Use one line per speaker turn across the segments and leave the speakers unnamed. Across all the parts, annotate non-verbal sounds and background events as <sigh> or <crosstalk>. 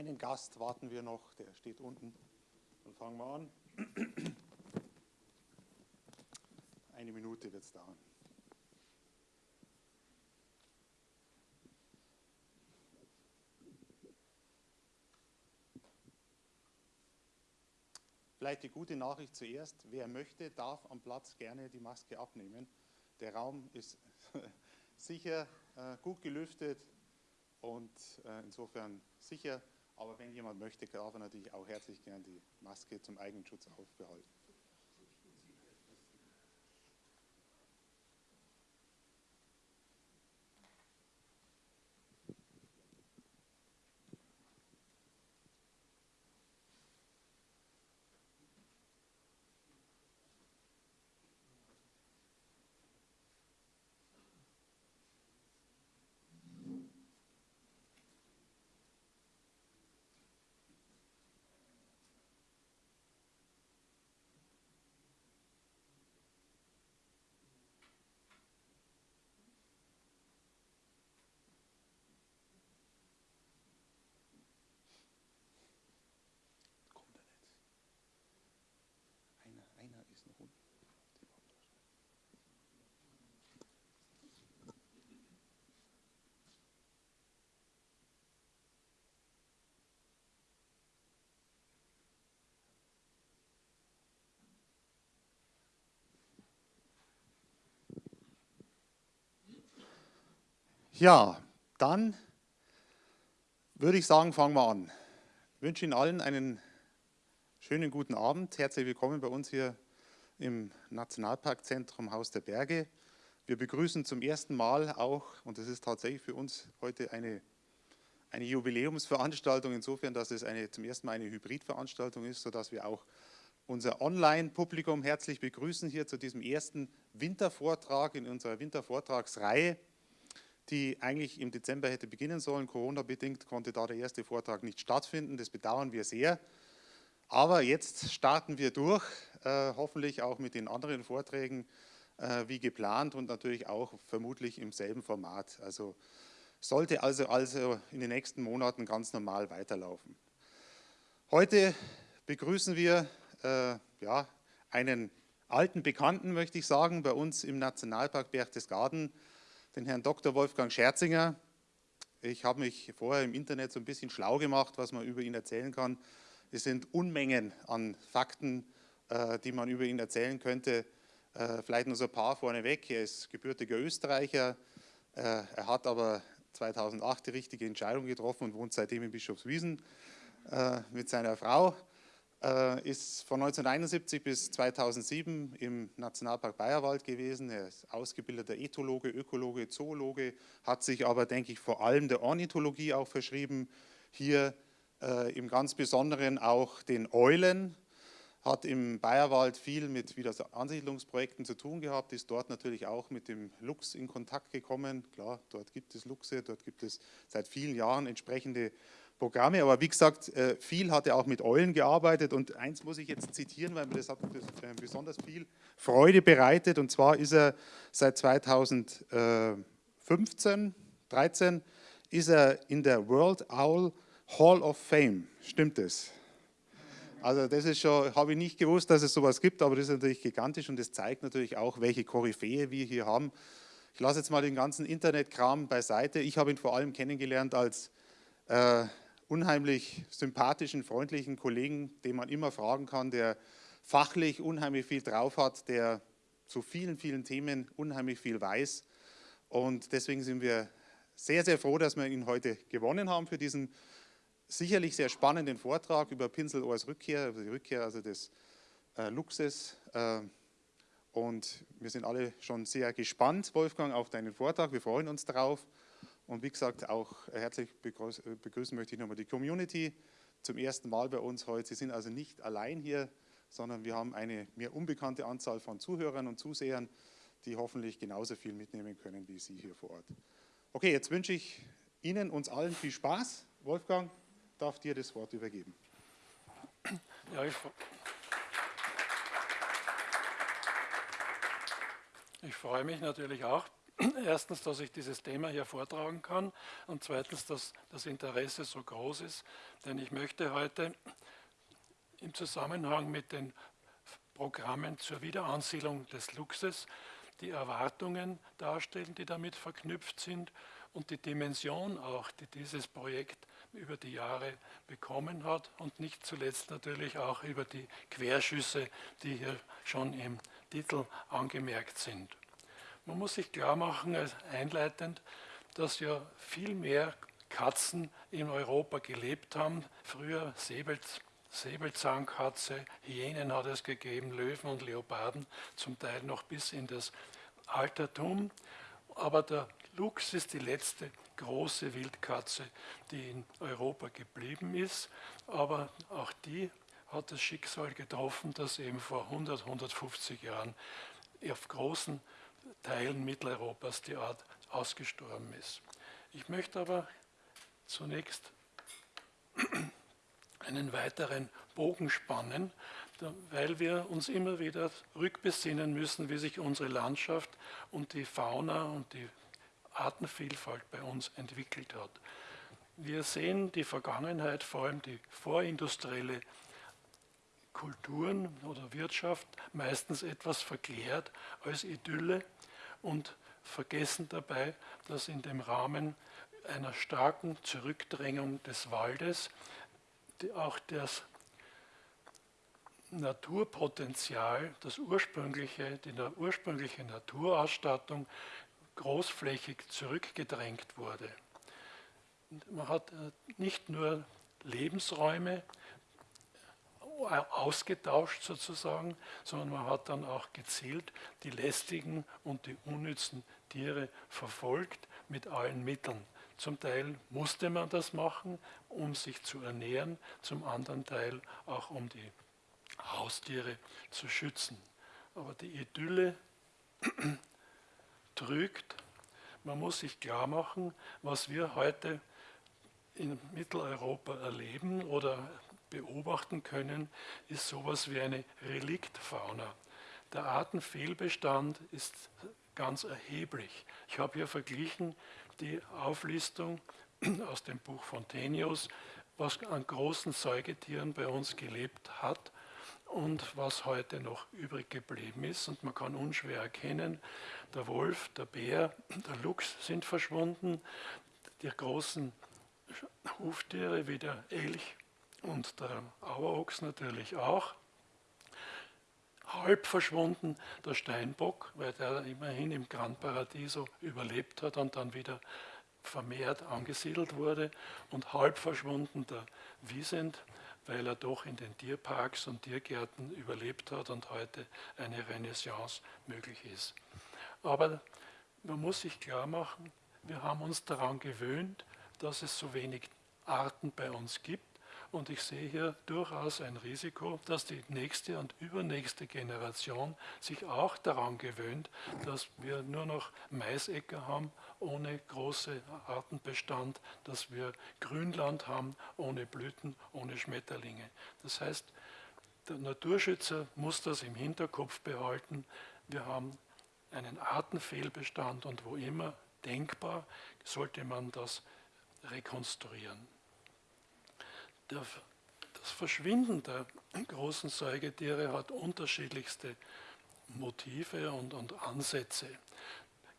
einen Gast warten wir noch, der steht unten. Dann fangen wir an. Eine Minute wird es dauern. Vielleicht die gute Nachricht zuerst. Wer möchte, darf am Platz gerne die Maske abnehmen. Der Raum ist <laughs> sicher, äh, gut gelüftet und äh, insofern sicher. Aber wenn jemand möchte, darf er natürlich auch herzlich gerne die Maske zum Eigenschutz aufbehalten. Ja, dann würde ich sagen, fangen wir an. Ich wünsche Ihnen allen einen schönen guten Abend. Herzlich willkommen bei uns hier im Nationalparkzentrum Haus der Berge. Wir begrüßen zum ersten Mal auch, und das ist tatsächlich für uns heute eine, eine Jubiläumsveranstaltung, insofern, dass es eine, zum ersten Mal eine Hybridveranstaltung ist, sodass wir auch unser Online-Publikum herzlich begrüßen hier zu diesem ersten Wintervortrag in unserer Wintervortragsreihe die eigentlich im Dezember hätte beginnen sollen. Corona-bedingt konnte da der erste Vortrag nicht stattfinden. Das bedauern wir sehr. Aber jetzt starten wir durch, äh, hoffentlich auch mit den anderen Vorträgen äh, wie geplant und natürlich auch vermutlich im selben Format. Also sollte also, also in den nächsten Monaten ganz normal weiterlaufen. Heute begrüßen wir äh, ja, einen alten Bekannten, möchte ich sagen, bei uns im Nationalpark Berchtesgaden, den Herrn Dr. Wolfgang Scherzinger. Ich habe mich vorher im Internet so ein bisschen schlau gemacht, was man über ihn erzählen kann. Es sind Unmengen an Fakten, äh, die man über ihn erzählen könnte. Äh, vielleicht nur so ein paar vorneweg. Er ist gebürtiger Österreicher. Äh, er hat aber 2008 die richtige Entscheidung getroffen und wohnt seitdem in Bischofswiesen mit seiner Frau. Äh, ist von 1971 bis 2007 im Nationalpark Bayerwald gewesen. Er ist ausgebildeter Ethologe, Ökologe, Zoologe, hat sich aber, denke ich, vor allem der Ornithologie auch verschrieben. Hier äh, im ganz Besonderen auch den Eulen, hat im Bayerwald viel mit Wiederansiedlungsprojekten zu tun gehabt, ist dort natürlich auch mit dem Luchs in Kontakt gekommen. Klar, dort gibt es Luchse, dort gibt es seit vielen Jahren entsprechende Programme, aber wie gesagt, äh, viel hat er auch mit Eulen gearbeitet und eins muss ich jetzt zitieren, weil mir das hat besonders viel Freude bereitet und zwar ist er seit 2015, 13 ist er in der World Owl Hall of Fame, stimmt das? Also das ist schon, habe ich nicht gewusst, dass es sowas gibt, aber das ist natürlich gigantisch und das zeigt natürlich auch, welche Koryphäe wir hier haben. Ich lasse jetzt mal den ganzen Internetkram beiseite. Ich habe ihn vor allem kennengelernt als äh, unheimlich sympathischen, freundlichen Kollegen, den man immer fragen kann, der fachlich unheimlich viel drauf hat, der zu vielen, vielen Themen unheimlich viel weiß. Und deswegen sind wir sehr, sehr froh, dass wir ihn heute gewonnen haben für diesen sicherlich sehr spannenden Vortrag über Pinselohrs Rückkehr, also die Rückkehr also des äh, Luchses. Äh, und wir sind alle schon sehr gespannt, Wolfgang, auf deinen Vortrag. Wir freuen uns darauf. Und wie gesagt, auch herzlich begrüßen möchte ich nochmal die Community zum ersten Mal bei uns heute. Sie sind also nicht allein hier, sondern wir haben eine mir unbekannte Anzahl von Zuhörern und Zusehern, die hoffentlich genauso viel mitnehmen können wie Sie hier vor Ort. Okay, jetzt wünsche ich Ihnen, uns allen viel Spaß. Wolfgang, darf dir das Wort übergeben.
Ja, ich, ich freue mich natürlich auch, <clears throat> erstens, dass ich dieses Thema hier vortragen kann und zweitens, dass das Interesse so groß ist, denn ich möchte heute im Zusammenhang mit den Programmen zur Wiederansiedlung des Luxus die Erwartungen darstellen, die damit verknüpft sind und die Dimension auch, die dieses Projekt über die Jahre bekommen hat und nicht zuletzt natürlich auch über die Querschüsse, die hier schon im Titel angemerkt sind. Man muss sich klar machen, als einleitend, dass ja viel mehr Katzen in Europa gelebt haben. Früher Säbels, Säbelzahnkatze, Hyänen hat es gegeben, Löwen und Leoparden, zum Teil noch bis in das Altertum. Aber der Luchs ist die letzte große Wildkatze, die in Europa geblieben ist. Aber auch die hat das Schicksal getroffen, dass eben vor 100, 150 Jahren auf großen Teilen Mitteleuropas die Art ausgestorben ist. Ich möchte aber zunächst <clears throat> einen weiteren Bogen spannen, weil wir uns immer wieder rückbesinnen müssen, wie sich unsere Landschaft und die Fauna und die Artenvielfalt bei uns entwickelt hat. Wir sehen die Vergangenheit, vor allem die vorindustrielle Kulturen oder Wirtschaft, meistens etwas verklärt als Idylle und vergessen dabei, dass in dem Rahmen einer starken Zurückdrängung des Waldes auch das Naturpotenzial, das ursprüngliche, die ursprüngliche Naturausstattung großflächig zurückgedrängt wurde. Man hat äh, nicht nur Lebensräume ausgetauscht sozusagen, sondern man hat dann auch gezielt die lästigen und die unnützen Tiere verfolgt mit allen Mitteln. Zum Teil musste man das machen, um sich zu ernähren, zum anderen Teil auch um die Haustiere zu schützen. Aber die Idylle <clears throat> trügt. Man muss sich klar machen, was wir heute in Mitteleuropa erleben oder beobachten können, ist sowas wie eine Reliktfauna. Der Artenfehlbestand ist ganz erheblich. Ich habe hier verglichen die Auflistung <clears throat> aus dem Buch Fontenius, was an großen Säugetieren bei uns gelebt hat und was heute noch übrig geblieben ist. Und man kann unschwer erkennen, der Wolf, der Bär, <clears throat> der Luchs sind verschwunden, die großen Huftiere wie der Elch und der Auerochs natürlich auch. Halb verschwunden der Steinbock, weil der immerhin im Gran Paradiso überlebt hat und dann wieder vermehrt angesiedelt wurde. Und halb verschwunden der Wiesent, weil er doch in den Tierparks und Tiergärten überlebt hat und heute eine Renaissance möglich ist. Aber man muss sich klar machen, wir haben uns daran gewöhnt, dass es so wenig Arten bei uns gibt. Und ich sehe hier durchaus ein Risiko, dass die nächste und übernächste Generation sich auch daran gewöhnt, dass wir nur noch Maisäcker haben ohne große Artenbestand, dass wir Grünland haben ohne Blüten, ohne Schmetterlinge. Das heißt, der Naturschützer muss das im Hinterkopf behalten. Wir haben einen Artenfehlbestand und wo immer denkbar sollte man das rekonstruieren der, das Verschwinden der großen Säugetiere hat unterschiedlichste Motive und, und Ansätze.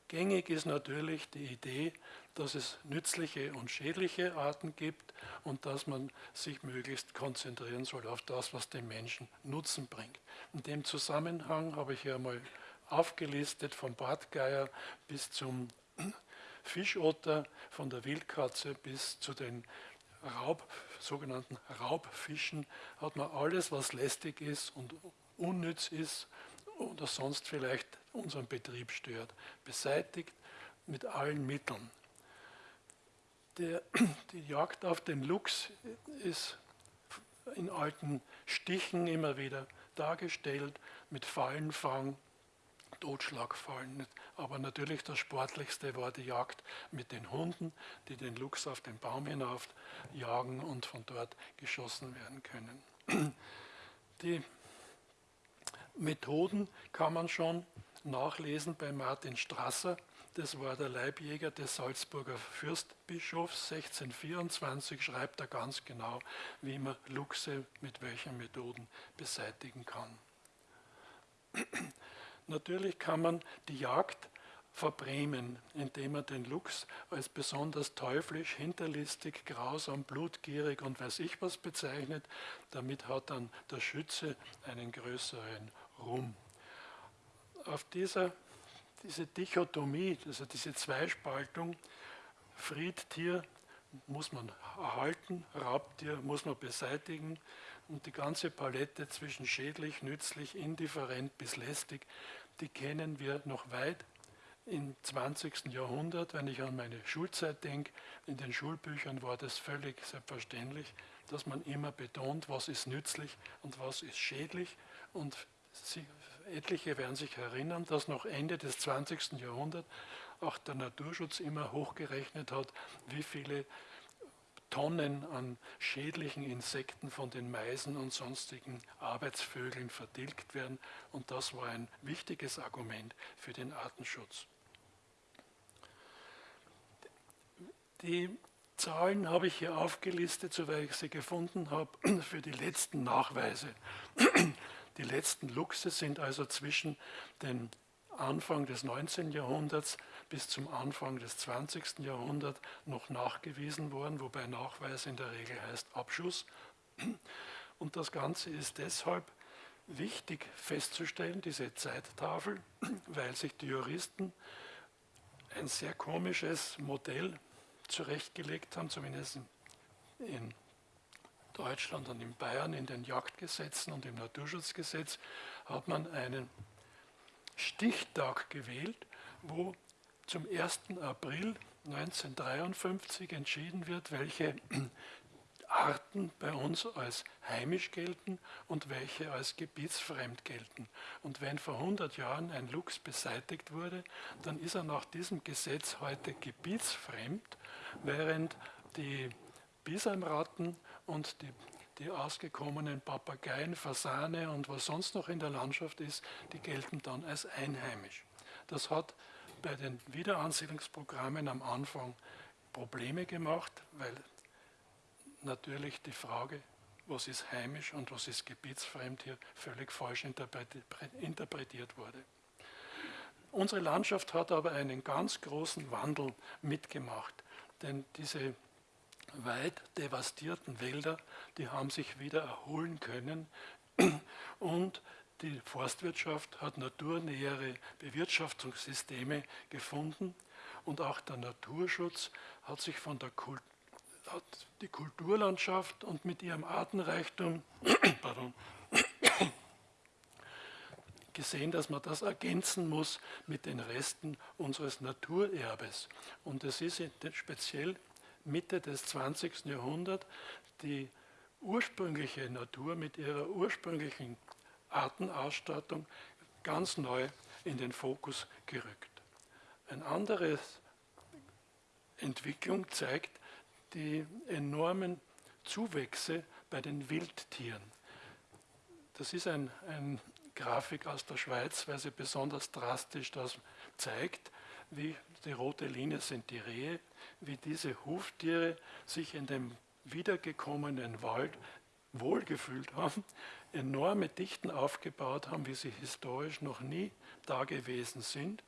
Gängig ist natürlich die Idee, dass es nützliche und schädliche Arten gibt und dass man sich möglichst konzentrieren soll auf das, was dem Menschen Nutzen bringt. In dem Zusammenhang habe ich hier mal aufgelistet vom Bartgeier bis zum Fischotter, von der Wildkatze bis zu den Raub, sogenannten Raubfischen hat man alles, was lästig ist und unnütz ist oder sonst vielleicht unseren Betrieb stört, beseitigt mit allen Mitteln. Der, <clears throat> die Jagd auf den Luchs ist in alten Stichen immer wieder dargestellt mit Fallenfang, Totschlagfallen. Aber natürlich das Sportlichste war die Jagd mit den Hunden, die den Luchs auf den Baum hinauf jagen und von dort geschossen werden können. <clears throat> Die Methoden kann man schon nachlesen bei Martin Strasser, das war der Leibjäger des Salzburger Fürstbischofs. 1624 schreibt er ganz genau, wie man Luchse mit welchen Methoden beseitigen kann. <clears throat> Natürlich kann man die Jagd verbrämen, indem man den Luchs als besonders teuflisch, hinterlistig, grausam, blutgierig und weiß ich was bezeichnet. Damit hat dann der Schütze einen größeren Ruhm. Auf dieser diese Dichotomie, also diese Zweispaltung, Friedtier muss man erhalten, Raubtier muss man beseitigen und die ganze Palette zwischen schädlich, nützlich, indifferent bis lästig, die kennen wir noch weit im 20. Jahrhundert, wenn ich an meine Schulzeit denke, in den Schulbüchern war das völlig selbstverständlich, dass man immer betont, was ist nützlich und was ist schädlich. Und Sie, etliche werden sich erinnern, dass noch Ende des 20. Jahrhunderts auch der Naturschutz immer hochgerechnet hat, wie viele Tonnen an schädlichen Insekten von den Meisen und sonstigen Arbeitsvögeln vertilgt werden. Und das war ein wichtiges Argument für den Artenschutz. Die Zahlen habe ich hier aufgelistet, soweit ich sie gefunden habe, <clears throat> für die letzten Nachweise. <clears throat> Die letzten Luchse sind also zwischen dem Anfang des 19. Jahrhunderts bis zum Anfang des 20. Jahrhunderts noch nachgewiesen worden, wobei Nachweis in der Regel heißt Abschuss. Und das Ganze ist deshalb wichtig festzustellen, diese Zeittafel, weil sich die Juristen ein sehr komisches Modell zurechtgelegt haben, zumindest in Deutschland und in Bayern in den Jagdgesetzen und im Naturschutzgesetz hat man einen Stichtag gewählt, wo zum 1. April 1953 entschieden wird, welche <clears throat> Arten bei uns als heimisch gelten und welche als gebietsfremd gelten. Und wenn vor 100 Jahren ein Luchs beseitigt wurde, dann ist er nach diesem Gesetz heute gebietsfremd, während die Bisamratten und die, die ausgekommenen Papageien, Fasane und was sonst noch in der Landschaft ist, die gelten dann als einheimisch. Das hat bei den Wiederansiedlungsprogrammen am Anfang Probleme gemacht, weil natürlich die Frage, was ist heimisch und was ist gebietsfremd, hier völlig falsch interpretiert wurde. Unsere Landschaft hat aber einen ganz großen Wandel mitgemacht, denn diese weit devastierten Wälder, die haben sich wieder erholen können und die Forstwirtschaft hat naturnähere Bewirtschaftungssysteme gefunden und auch der Naturschutz hat sich von der Kult hat die Kulturlandschaft und mit ihrem Artenreichtum <coughs> <coughs> gesehen, dass man das ergänzen muss mit den Resten unseres Naturerbes. Und es ist speziell Mitte des 20. Jahrhunderts die ursprüngliche Natur mit ihrer ursprünglichen Artenausstattung ganz neu in den Fokus gerückt. Eine andere Entwicklung zeigt die enormen Zuwächse bei den Wildtieren. Das ist eine ein Grafik aus der Schweiz, weil sie besonders drastisch das zeigt, wie die rote Linie sind die Rehe, wie diese Huftiere sich in dem wiedergekommenen Wald wohlgefühlt haben, enorme Dichten aufgebaut haben, wie sie historisch noch nie da gewesen sind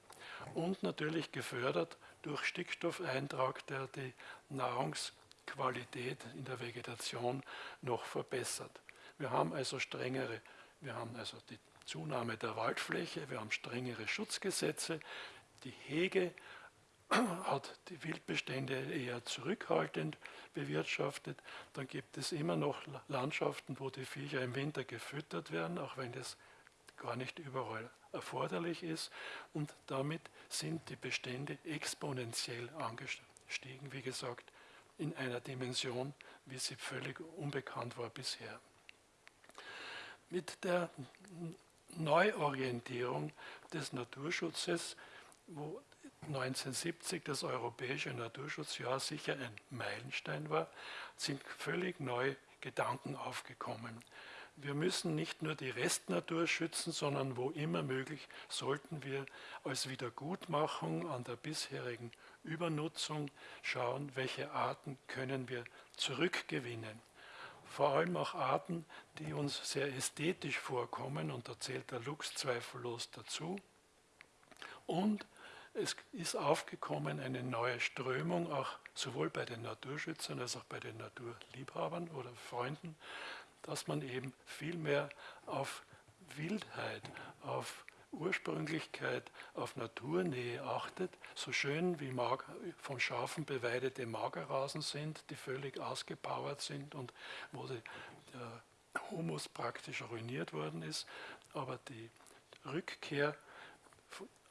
und natürlich gefördert durch Stickstoffeintrag, der die Nahrungsqualität in der Vegetation noch verbessert. Wir haben also strengere, wir haben also die Zunahme der Waldfläche, wir haben strengere Schutzgesetze, die Hege hat die Wildbestände eher zurückhaltend bewirtschaftet. Dann gibt es immer noch Landschaften, wo die Viecher im Winter gefüttert werden, auch wenn das gar nicht überall erforderlich ist. Und damit sind die Bestände exponentiell angestiegen, wie gesagt, in einer Dimension, wie sie völlig unbekannt war bisher. Mit der Neuorientierung des Naturschutzes, wo 1970 das europäische Naturschutzjahr sicher ein Meilenstein war, sind völlig neue Gedanken aufgekommen. wir müssen nicht nur die Restnatur schützen, sondern wo immer möglich sollten wir als Wiedergutmachung an der bisherigen Übernutzung schauen, welche Arten können wir zurückgewinnen. Vor allem auch Arten, die uns sehr ästhetisch vorkommen, und da zählt der Luchs zweifellos dazu. Und es ist aufgekommen eine neue Strömung, auch sowohl bei den Naturschützern als auch bei den Naturliebhabern oder Freunden, dass man eben viel mehr auf Wildheit, auf Ursprünglichkeit, auf Naturnähe achtet, so schön wie von Schafen beweidete Magerrasen sind, die völlig ausgepowert sind und wo der Humus praktisch ruiniert worden ist, aber die Rückkehr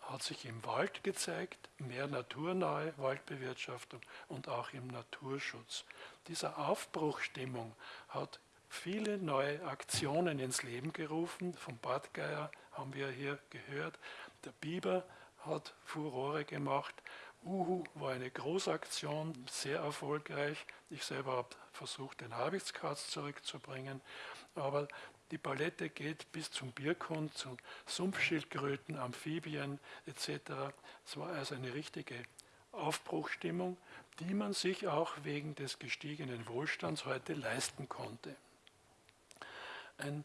hat sich im Wald gezeigt, mehr naturnahe Waldbewirtschaftung und auch im Naturschutz. Diese Aufbruchstimmung hat viele neue Aktionen ins Leben gerufen. Vom Badgeier haben wir hier gehört. Der Biber hat Furore gemacht. Uhu war eine Großaktion, sehr erfolgreich. Ich selber habe versucht, den Habichtskatz zurückzubringen. Aber die Palette geht bis zum Birkhund, zu Sumpfschildkröten, Amphibien etc. Es war also eine richtige Aufbruchstimmung, die man sich auch wegen des gestiegenen Wohlstands heute leisten konnte. Ein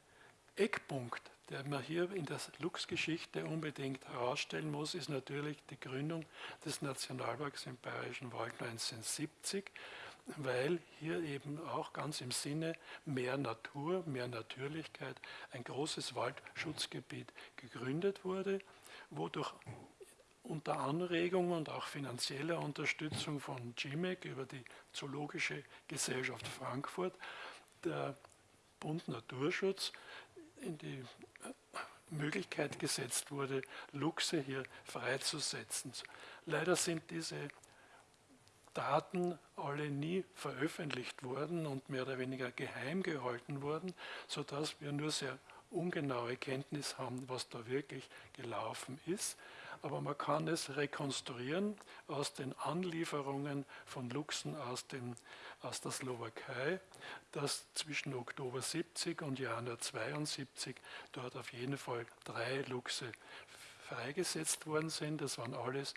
Eckpunkt, der man hier in der Lux-Geschichte unbedingt herausstellen muss, ist natürlich die Gründung des Nationalparks im Bayerischen Wald 1970 weil hier eben auch ganz im Sinne mehr Natur, mehr Natürlichkeit ein großes Waldschutzgebiet gegründet wurde, wodurch unter Anregung und auch finanzieller Unterstützung von GIMEC über die Zoologische Gesellschaft Frankfurt der Bund Naturschutz in die Möglichkeit gesetzt wurde, Luchse hier freizusetzen. Leider sind diese Daten alle nie veröffentlicht wurden und mehr oder weniger geheim gehalten wurden, sodass wir nur sehr ungenaue Kenntnis haben, was da wirklich gelaufen ist. Aber man kann es rekonstruieren aus den Anlieferungen von Luchsen aus, den, aus der Slowakei, dass zwischen Oktober 70 und Januar 72 dort auf jeden Fall drei Luchse freigesetzt worden sind. Das waren alles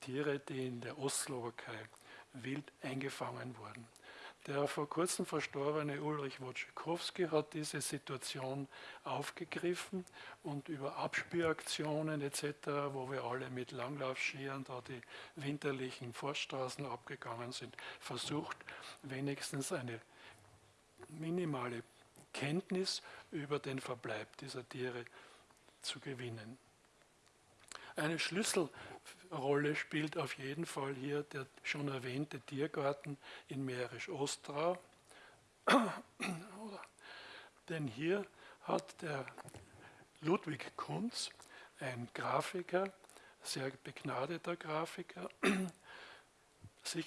Tiere, die in der Ostslowakei wild eingefangen wurden. Der vor kurzem verstorbene Ulrich Wojciechowski hat diese Situation aufgegriffen und über Abspüraktionen etc., wo wir alle mit Langlaufskiern da die winterlichen Forststraßen abgegangen sind, versucht, wenigstens eine minimale Kenntnis über den Verbleib dieser Tiere zu gewinnen. Eine Schlüsselrolle spielt auf jeden Fall hier der schon erwähnte Tiergarten in Mährisch-Ostrau. Denn hier hat der Ludwig Kunz, ein Grafiker, sehr begnadeter Grafiker, <clears throat> sich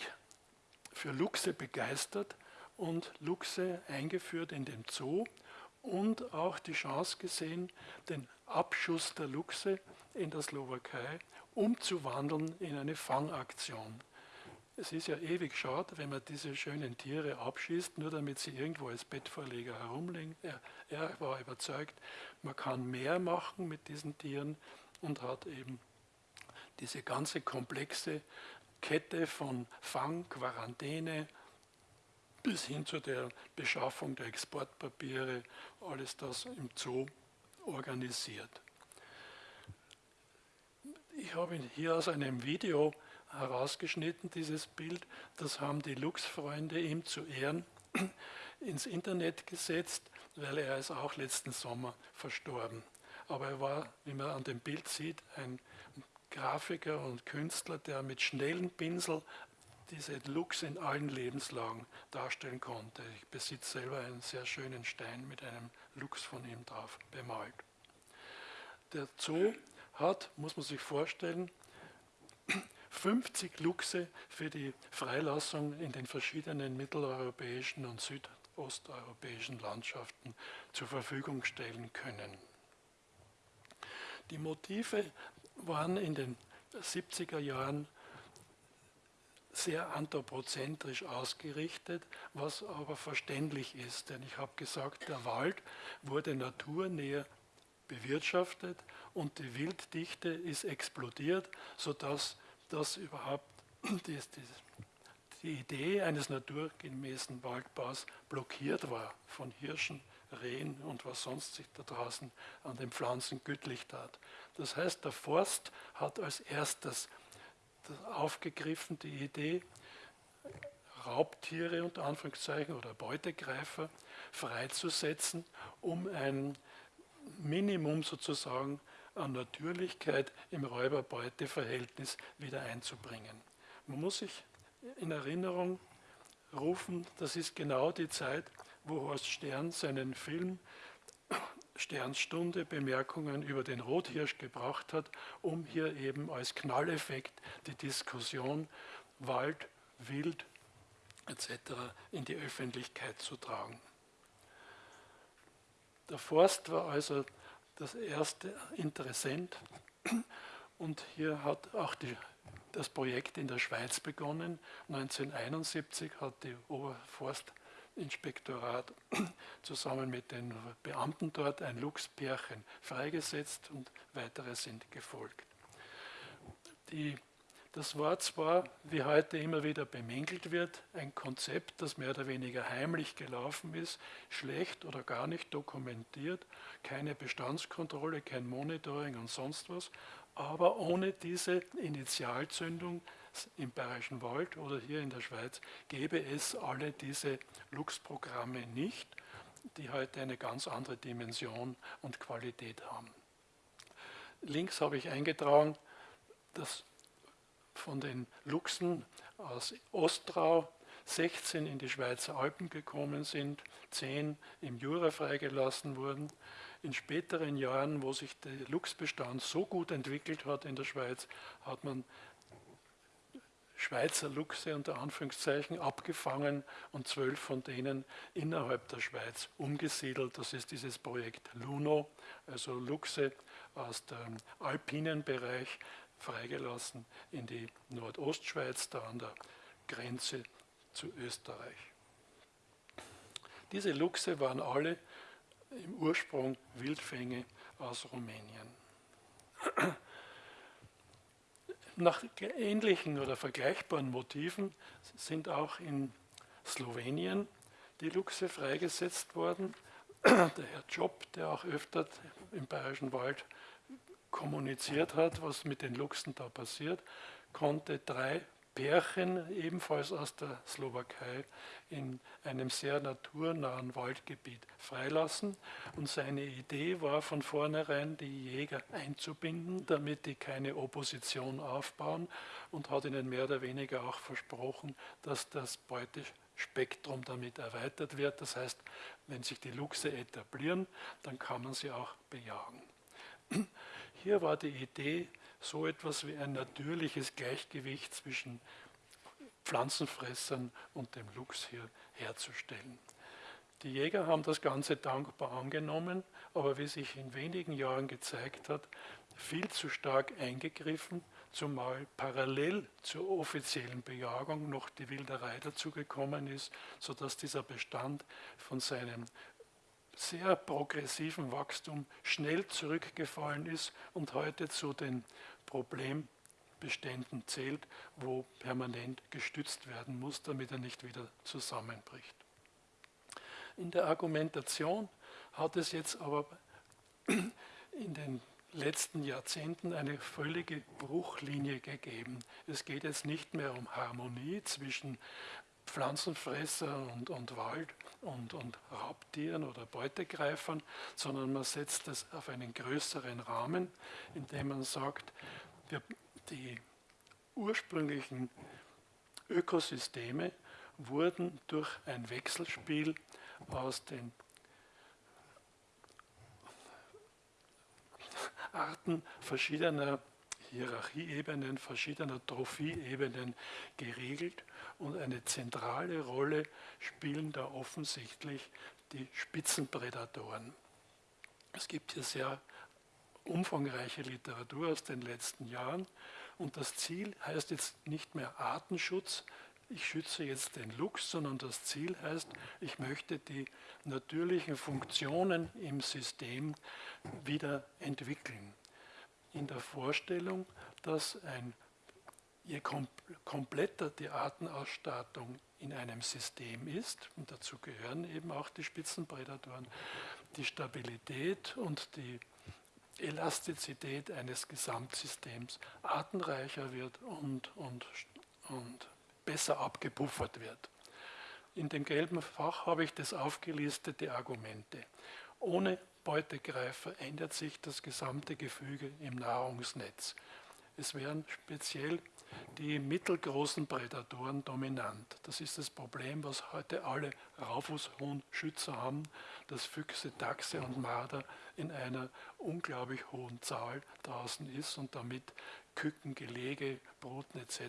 für Luchse begeistert und Luchse eingeführt in den Zoo und auch die Chance gesehen, den Abschuss der Luchse in der Slowakei umzuwandeln in eine Fangaktion. Es ist ja ewig schade, wenn man diese schönen Tiere abschießt, nur damit sie irgendwo als Bettvorleger herumliegen. Er, er war überzeugt, man kann mehr machen mit diesen Tieren und hat eben diese ganze komplexe Kette von Fang, Quarantäne bis hin zu der Beschaffung der Exportpapiere, alles das im Zoo organisiert. Ich habe hier aus einem Video herausgeschnitten, dieses Bild. Das haben die Lux-Freunde ihm zu Ehren <clears throat> ins Internet gesetzt, weil er ist auch letzten Sommer verstorben. Aber er war, wie man an dem Bild sieht, ein Grafiker und Künstler, der mit schnellen Pinsel diese Lux in allen Lebenslagen darstellen konnte. Ich besitze selber einen sehr schönen Stein mit einem Lux von ihm drauf bemalt. Der Zoo hat, muss man sich vorstellen, <clears throat> 50 Luchse für die Freilassung in den verschiedenen mitteleuropäischen und südosteuropäischen Landschaften zur Verfügung stellen können. Die Motive waren in den 70er Jahren sehr anthropozentrisch ausgerichtet, was aber verständlich ist. Denn ich habe gesagt, der Wald wurde naturnäher bewirtschaftet und die Wilddichte ist explodiert, sodass das überhaupt <clears throat> die, die Idee eines naturgemäßen Waldbaus blockiert war von Hirschen, Rehen und was sonst sich da draußen an den Pflanzen gütlich tat. Das heißt, der Forst hat als erstes aufgegriffen die Idee, Raubtiere unter Anführungszeichen oder Beutegreifer freizusetzen, um ein Minimum sozusagen an Natürlichkeit im Räuber-Beute-Verhältnis wieder einzubringen. Man muss sich in Erinnerung rufen, das ist genau die Zeit, wo Horst Stern seinen Film Sternstunde Bemerkungen über den Rothirsch gebracht hat, um hier eben als Knalleffekt die Diskussion Wald, Wild etc. in die Öffentlichkeit zu tragen. Der Forst war also das erste Interessent und hier hat auch die, das Projekt in der Schweiz begonnen. 1971 hat die Oberforst Inspektorat <clears throat> zusammen mit den Beamten dort ein Luchspärchen freigesetzt und weitere sind gefolgt. Die, das war zwar, wie heute immer wieder bemängelt wird, ein Konzept, das mehr oder weniger heimlich gelaufen ist, schlecht oder gar nicht dokumentiert, keine Bestandskontrolle, kein Monitoring und sonst was, aber ohne diese Initialzündung im Bayerischen Wald oder hier in der Schweiz gäbe es alle diese Lux-Programme nicht, die heute eine ganz andere Dimension und Qualität haben. Links habe ich eingetragen, dass von den Luchsen aus Ostrau 16 in die Schweizer Alpen gekommen sind, 10 im Jura freigelassen wurden. In späteren Jahren, wo sich der Luchsbestand so gut entwickelt hat in der Schweiz, hat man Schweizer Luchse unter Anführungszeichen abgefangen und zwölf von denen innerhalb der Schweiz umgesiedelt. Das ist dieses Projekt LUNO, also Luchse aus dem alpinen Bereich freigelassen in die Nordostschweiz, da an der Grenze zu Österreich. Diese Luchse waren alle im Ursprung Wildfänge aus Rumänien. Nach ähnlichen oder vergleichbaren Motiven sind auch in Slowenien die Luchse freigesetzt worden. Der Herr Job, der auch öfter im Bayerischen Wald kommuniziert hat, was mit den Luchsen da passiert, konnte drei Pärchen, ebenfalls aus der Slowakei, in einem sehr naturnahen Waldgebiet freilassen. Und seine Idee war von vornherein, die Jäger einzubinden, damit die keine Opposition aufbauen und hat ihnen mehr oder weniger auch versprochen, dass das Beutespektrum damit erweitert wird. Das heißt, wenn sich die Luchse etablieren, dann kann man sie auch bejagen. Hier war die Idee, so etwas wie ein natürliches Gleichgewicht zwischen Pflanzenfressern und dem Luchs hier herzustellen. Die Jäger haben das Ganze dankbar angenommen, aber wie sich in wenigen Jahren gezeigt hat, viel zu stark eingegriffen, zumal parallel zur offiziellen Bejagung noch die Wilderei dazugekommen ist, sodass dieser Bestand von seinem sehr progressiven Wachstum schnell zurückgefallen ist und heute zu den Problembeständen zählt, wo permanent gestützt werden muss, damit er nicht wieder zusammenbricht. In der Argumentation hat es jetzt aber <clears throat> in den letzten Jahrzehnten eine völlige Bruchlinie gegeben. Es geht jetzt nicht mehr um Harmonie zwischen Pflanzenfresser und, und Wald und, und Raubtieren oder Beutegreifern, sondern man setzt es auf einen größeren Rahmen, indem man sagt, wir, die ursprünglichen Ökosysteme wurden durch ein Wechselspiel aus den Arten verschiedener Hierarchieebenen, verschiedener Trophieebenen geregelt und eine zentrale Rolle spielen da offensichtlich die Spitzenprädatoren. Es gibt hier sehr umfangreiche Literatur aus den letzten Jahren Und das Ziel heißt jetzt nicht mehr Artenschutz, ich schütze jetzt den Luchs, sondern das Ziel heißt, ich möchte die natürlichen Funktionen im System wieder entwickeln. In der Vorstellung, dass ein, je kompletter die Artenausstattung in einem System ist, und dazu gehören eben auch die Spitzenprädatoren, die Stabilität und die Elastizität eines Gesamtsystems artenreicher wird und, und, und besser abgepuffert wird. In dem gelben Fach habe ich das aufgelistete Argumente. Ohne Beutegreifer ändert sich das gesamte Gefüge im Nahrungsnetz. Es werden speziell die mittelgroßen Prädatoren dominant. Das ist das Problem, was heute alle Raufußhuhnschützer haben, dass Füchse, Dachse und Marder in einer unglaublich hohen Zahl draußen ist und damit Küken, Gelege, Bruten etc.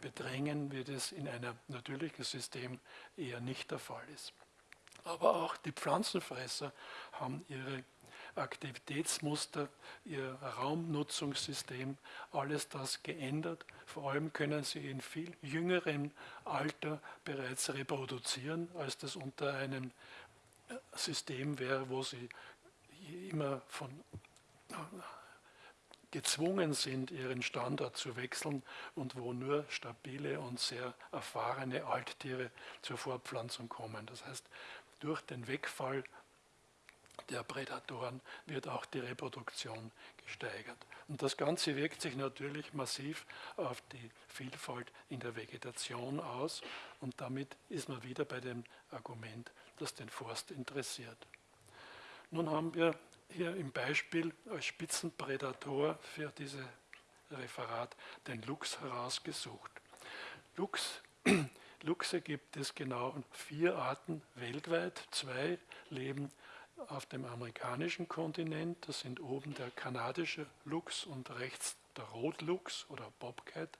bedrängen, wie das in einem natürlichen System eher nicht der Fall ist. Aber auch die Pflanzenfresser haben ihre Aktivitätsmuster, ihr Raumnutzungssystem, alles das geändert. Vor allem können sie in viel jüngerem Alter bereits reproduzieren, als das unter einem äh, System wäre, wo sie immer von äh, gezwungen sind, ihren Standard zu wechseln und wo nur stabile und sehr erfahrene Alttiere zur Fortpflanzung kommen. Das heißt, durch den Wegfall der Prädatoren wird auch die Reproduktion gesteigert. Und das Ganze wirkt sich natürlich massiv auf die Vielfalt in der Vegetation aus und damit ist man wieder bei dem Argument, das den Forst interessiert. Nun haben wir hier im Beispiel als Spitzenprädator für dieses Referat den Luchs herausgesucht. Luchs, <clears throat> Luchse gibt es genau vier Arten weltweit. Zwei leben auf dem amerikanischen Kontinent. Das sind oben der kanadische Luchs und rechts der Rotluchs oder Bobcat.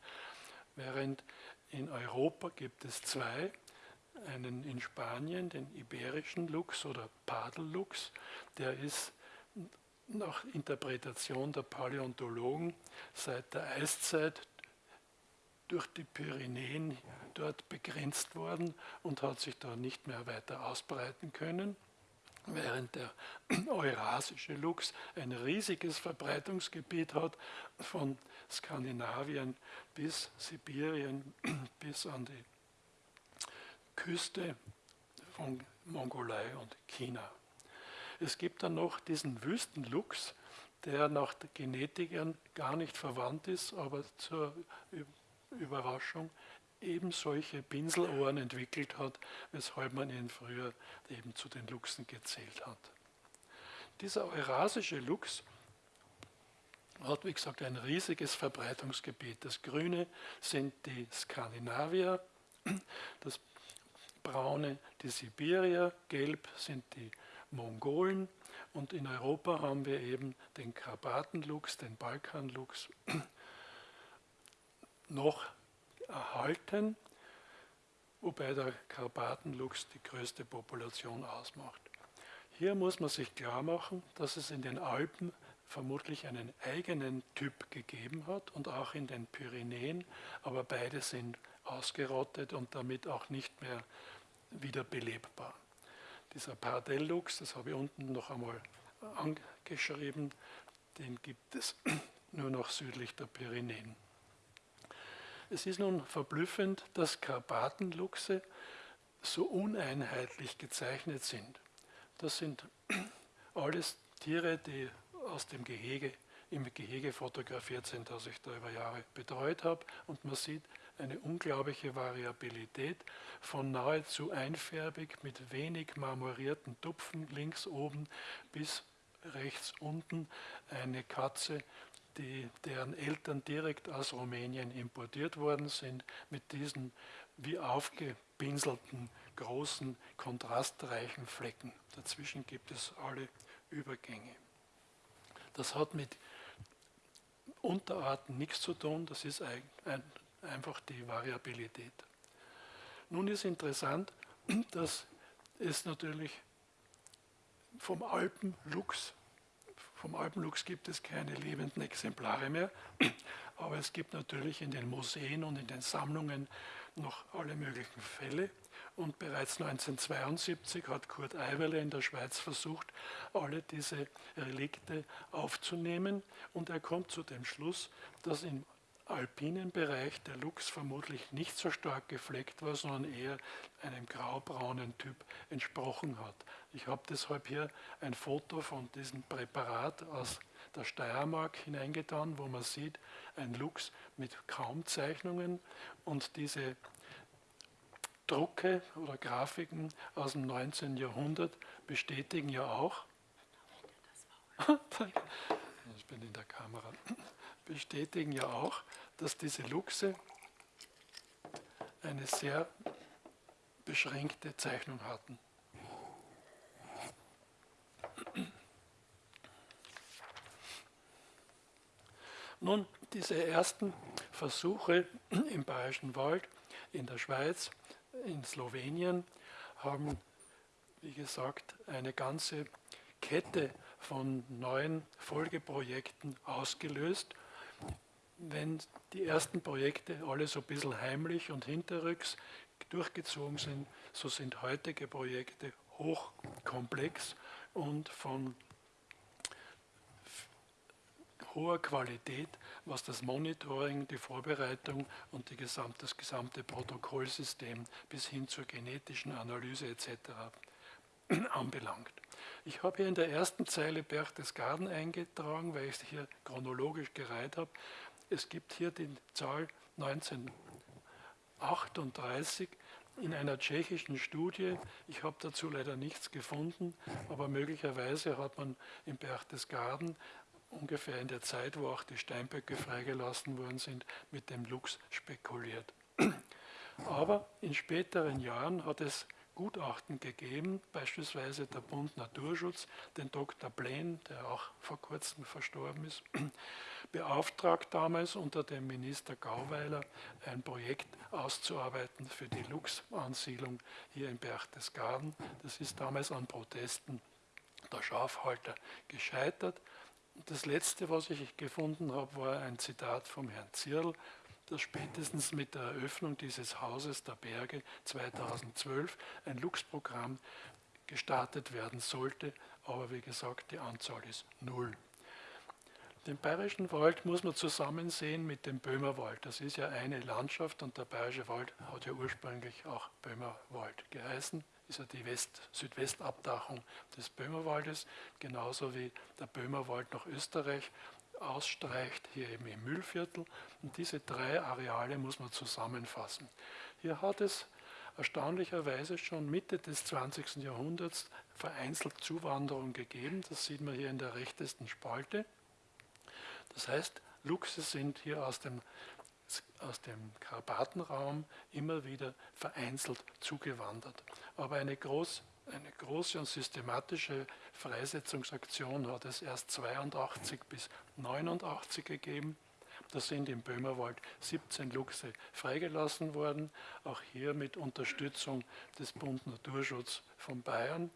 Während in Europa gibt es zwei, einen in Spanien, den iberischen Luchs oder Padelluchs, der ist nach Interpretation der Paläontologen seit der Eiszeit durch die Pyrenäen dort begrenzt worden und hat sich da nicht mehr weiter ausbreiten können während der <clears throat> eurasische Luchs ein riesiges Verbreitungsgebiet hat, von Skandinavien bis Sibirien <clears throat> bis an die Küste von Mongolei und China. Es gibt dann noch diesen Wüstenluchs, der nach Genetikern gar nicht verwandt ist, aber zur Überraschung eben solche Pinselohren entwickelt hat, weshalb man ihn früher eben zu den Luchsen gezählt hat. Dieser eurasische Luchs hat, wie gesagt, ein riesiges Verbreitungsgebiet. Das Grüne sind die Skandinavier, das Braune die Sibirier, Gelb sind die Mongolen und in Europa haben wir eben den Karpatenluchs, den Balkanluchs, noch erhalten, wobei der Karpatenluchs die größte Population ausmacht. Hier muss man sich klar machen, dass es in den Alpen vermutlich einen eigenen Typ gegeben hat und auch in den Pyrenäen, aber beide sind ausgerottet und damit auch nicht mehr wieder belebbar. Dieser Pardellluchs, das habe ich unten noch einmal angeschrieben, den gibt es nur noch südlich der Pyrenäen. Es ist nun verblüffend, dass Karpatenluchse so uneinheitlich gezeichnet sind. Das sind <clears throat> alles Tiere, die aus dem Gehege, im Gehege fotografiert sind, das ich da über Jahre betreut habe. Und man sieht eine unglaubliche Variabilität von nahezu einfärbig mit wenig marmorierten Tupfen links oben bis rechts unten eine Katze, die, deren Eltern direkt aus Rumänien importiert worden sind, mit diesen wie aufgepinselten, großen, kontrastreichen Flecken. Dazwischen gibt es alle Übergänge. Das hat mit Unterarten nichts zu tun, das ist ein, ein, einfach die Variabilität. Nun ist interessant, <clears throat> dass es natürlich vom Alpenluchs vom Alpenluchs gibt es keine lebenden Exemplare mehr, <clears throat> aber es gibt natürlich in den Museen und in den Sammlungen noch alle möglichen Fälle. Und bereits 1972 hat Kurt Eiwerle in der Schweiz versucht, alle diese Relikte aufzunehmen. Und er kommt zu dem Schluss, dass im alpinen Bereich der Luchs vermutlich nicht so stark gefleckt war, sondern eher einem graubraunen Typ entsprochen hat. Ich habe deshalb hier ein Foto von diesem Präparat aus der Steiermark hineingetan, wo man sieht, ein Luchs mit kaum Zeichnungen und diese Drucke oder Grafiken aus dem 19. Jahrhundert bestätigen ja auch, <laughs> ich bin in der Kamera, bestätigen ja auch, dass diese Luchse eine sehr beschränkte Zeichnung hatten. Nun, diese ersten Versuche im Bayerischen Wald, in der Schweiz, in Slowenien, haben, wie gesagt, eine ganze Kette von neuen Folgeprojekten ausgelöst wenn die ersten Projekte alle so ein bisschen heimlich und hinterrücks durchgezogen sind, so sind heutige Projekte hochkomplex und von hoher Qualität, was das Monitoring, die Vorbereitung und die gesamte, das gesamte Protokollsystem bis hin zur genetischen Analyse etc. <clears throat> anbelangt. Ich habe hier in der ersten Zeile Berchtesgaden eingetragen, weil ich es hier chronologisch gereiht habe. Es gibt hier die Zahl 1938 in einer tschechischen Studie. Ich habe dazu leider nichts gefunden, aber möglicherweise hat man in Berchtesgaden ungefähr in der Zeit, wo auch die Steinböcke freigelassen worden sind, mit dem Luchs spekuliert. Aber in späteren Jahren hat es Gutachten gegeben, beispielsweise der Bund Naturschutz, den Dr. Blaine, der auch vor kurzem verstorben ist, <clears throat> beauftragt damals unter dem Minister Gauweiler ein Projekt auszuarbeiten für die Luchsansiedlung hier in Berchtesgaden. Das ist damals an Protesten der Schafhalter gescheitert. Das letzte, was ich gefunden habe, war ein Zitat vom Herrn Zierl, dass spätestens mit der Eröffnung dieses Hauses der Berge 2012 ein Lux-Programm gestartet werden sollte, aber wie gesagt, die Anzahl ist null. Den Bayerischen Wald muss man zusammen sehen mit dem Böhmerwald. Das ist ja eine Landschaft und der Bayerische Wald hat ja ursprünglich auch Böhmerwald geheißen. Ist ja die West Südwestabdachung des Böhmerwaldes, genauso wie der Böhmerwald nach Österreich ausstreicht, hier eben im Mühlviertel. Und diese drei Areale muss man zusammenfassen. Hier hat es erstaunlicherweise schon Mitte des 20. Jahrhunderts vereinzelt Zuwanderung gegeben. Das sieht man hier in der rechtesten Spalte. Das heißt, Luchse sind hier aus dem, aus dem Karpatenraum immer wieder vereinzelt zugewandert. Aber eine groß eine große und systematische Freisetzungsaktion hat es erst 82 bis 89 gegeben. Da sind im Böhmerwald 17 Luchse freigelassen worden, auch hier mit Unterstützung des Bund Naturschutz von Bayern.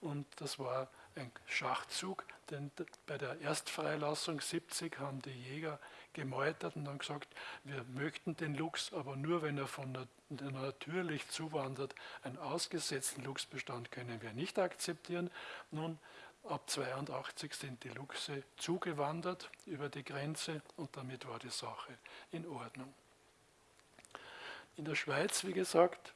Und das war ein Schachzug, denn bei der Erstfreilassung 70 haben die Jäger gemeutert und dann gesagt, wir möchten den Luchs, aber nur wenn er von der natürlich zuwandert. Einen ausgesetzten Luchsbestand können wir nicht akzeptieren. Nun, ab 82 sind die Luchse zugewandert über die Grenze und damit war die Sache in Ordnung. In der Schweiz, wie gesagt,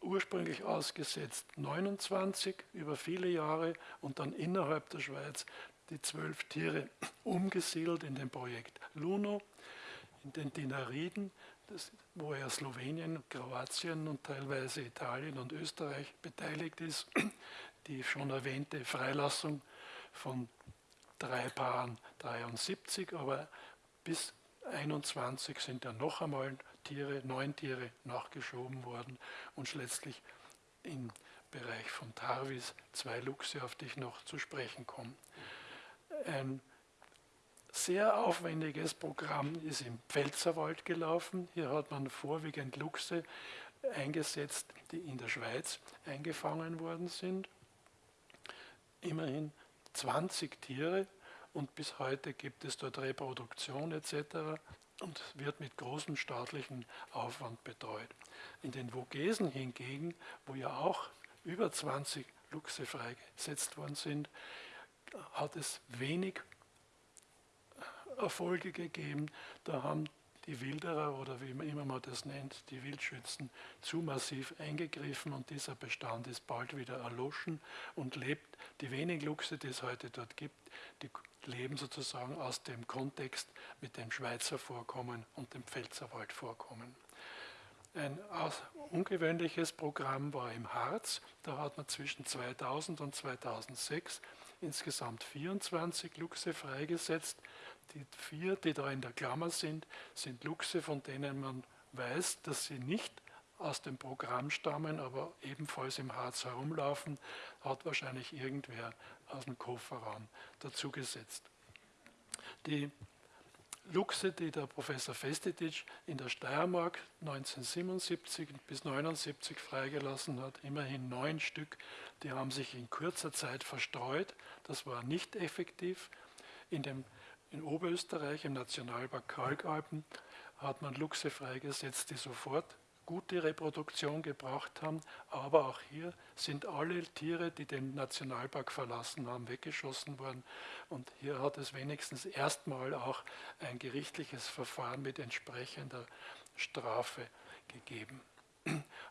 ursprünglich ausgesetzt 29 über viele Jahre und dann innerhalb der Schweiz die zwölf Tiere umgesiedelt in dem Projekt Luno, in den Dinariden, das, wo ja Slowenien, Kroatien und teilweise Italien und Österreich beteiligt ist, die schon erwähnte Freilassung von drei Paaren 73, aber bis 21 sind ja noch einmal Tiere, neun Tiere nachgeschoben worden und letztlich im Bereich von Tarvis zwei Luchse, auf die ich noch zu sprechen komme. Ein sehr aufwendiges Programm ist im Pfälzerwald gelaufen. Hier hat man vorwiegend Luchse eingesetzt, die in der Schweiz eingefangen worden sind. Immerhin 20 Tiere und bis heute gibt es dort Reproduktion etc. und wird mit großem staatlichen Aufwand betreut. In den Vogesen hingegen, wo ja auch über 20 Luchse freigesetzt worden sind, hat es wenig Erfolge gegeben. Da haben die Wilderer oder wie immer man das nennt, die Wildschützen, zu massiv eingegriffen und dieser Bestand ist bald wieder erloschen und lebt. Die wenigen Luchse, die es heute dort gibt, die leben sozusagen aus dem Kontext mit dem Schweizer Vorkommen und dem Pfälzerwaldvorkommen. Ein ungewöhnliches Programm war im Harz. Da hat man zwischen 2000 und 2006 insgesamt 24 Luchse freigesetzt. Die vier, die da in der Klammer sind, sind Luchse, von denen man weiß, dass sie nicht aus dem Programm stammen, aber ebenfalls im Harz herumlaufen, hat wahrscheinlich irgendwer aus dem Kofferraum dazugesetzt. Die Luchse, die der Professor Festetic in der Steiermark 1977 bis 1979 freigelassen hat, immerhin neun Stück, die haben sich in kurzer Zeit verstreut. Das war nicht effektiv. In, dem, in Oberösterreich, im Nationalpark Kalkalpen, hat man Luchse freigesetzt, die sofort gute Reproduktion gebracht haben, aber auch hier sind alle Tiere, die den Nationalpark verlassen haben, weggeschossen worden. Und hier hat es wenigstens erstmal auch ein gerichtliches Verfahren mit entsprechender Strafe gegeben.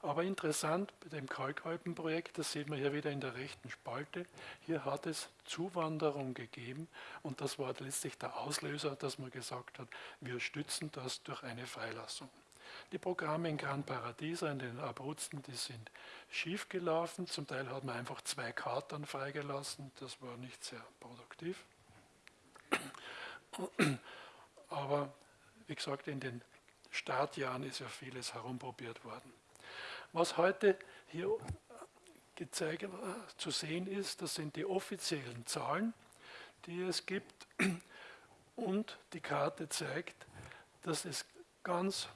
Aber interessant bei dem Kalkalpenprojekt, das sieht man hier wieder in der rechten Spalte, hier hat es Zuwanderung gegeben und das war letztlich der Auslöser, dass man gesagt hat, wir stützen das durch eine Freilassung. Die Programme in Gran Paradiso, in den Abruzzen, die sind schief gelaufen. Zum Teil hat man einfach zwei Karten freigelassen. Das war nicht sehr produktiv. Aber wie gesagt, in den Startjahren ist ja vieles herumprobiert worden. Was heute hier gezeigt, zu sehen ist, das sind die offiziellen Zahlen, die es gibt. Und die Karte zeigt, dass es ganz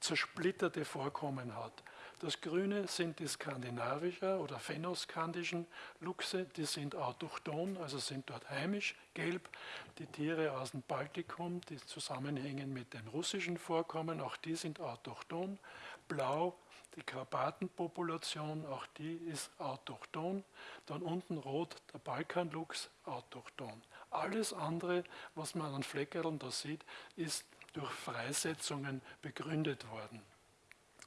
zersplitterte Vorkommen hat. Das Grüne sind die skandinavischer oder phänoskandischen Luchse, die sind autochthon, also sind dort heimisch, gelb. Die Tiere aus dem Baltikum, die zusammenhängen mit den russischen Vorkommen, auch die sind autochthon. Blau, die Karpatenpopulation, auch die ist autochthon. Dann unten rot, der Balkanluchs, autochthon. Alles andere, was man an Fleckerln da sieht, ist durch Freisetzungen begründet worden.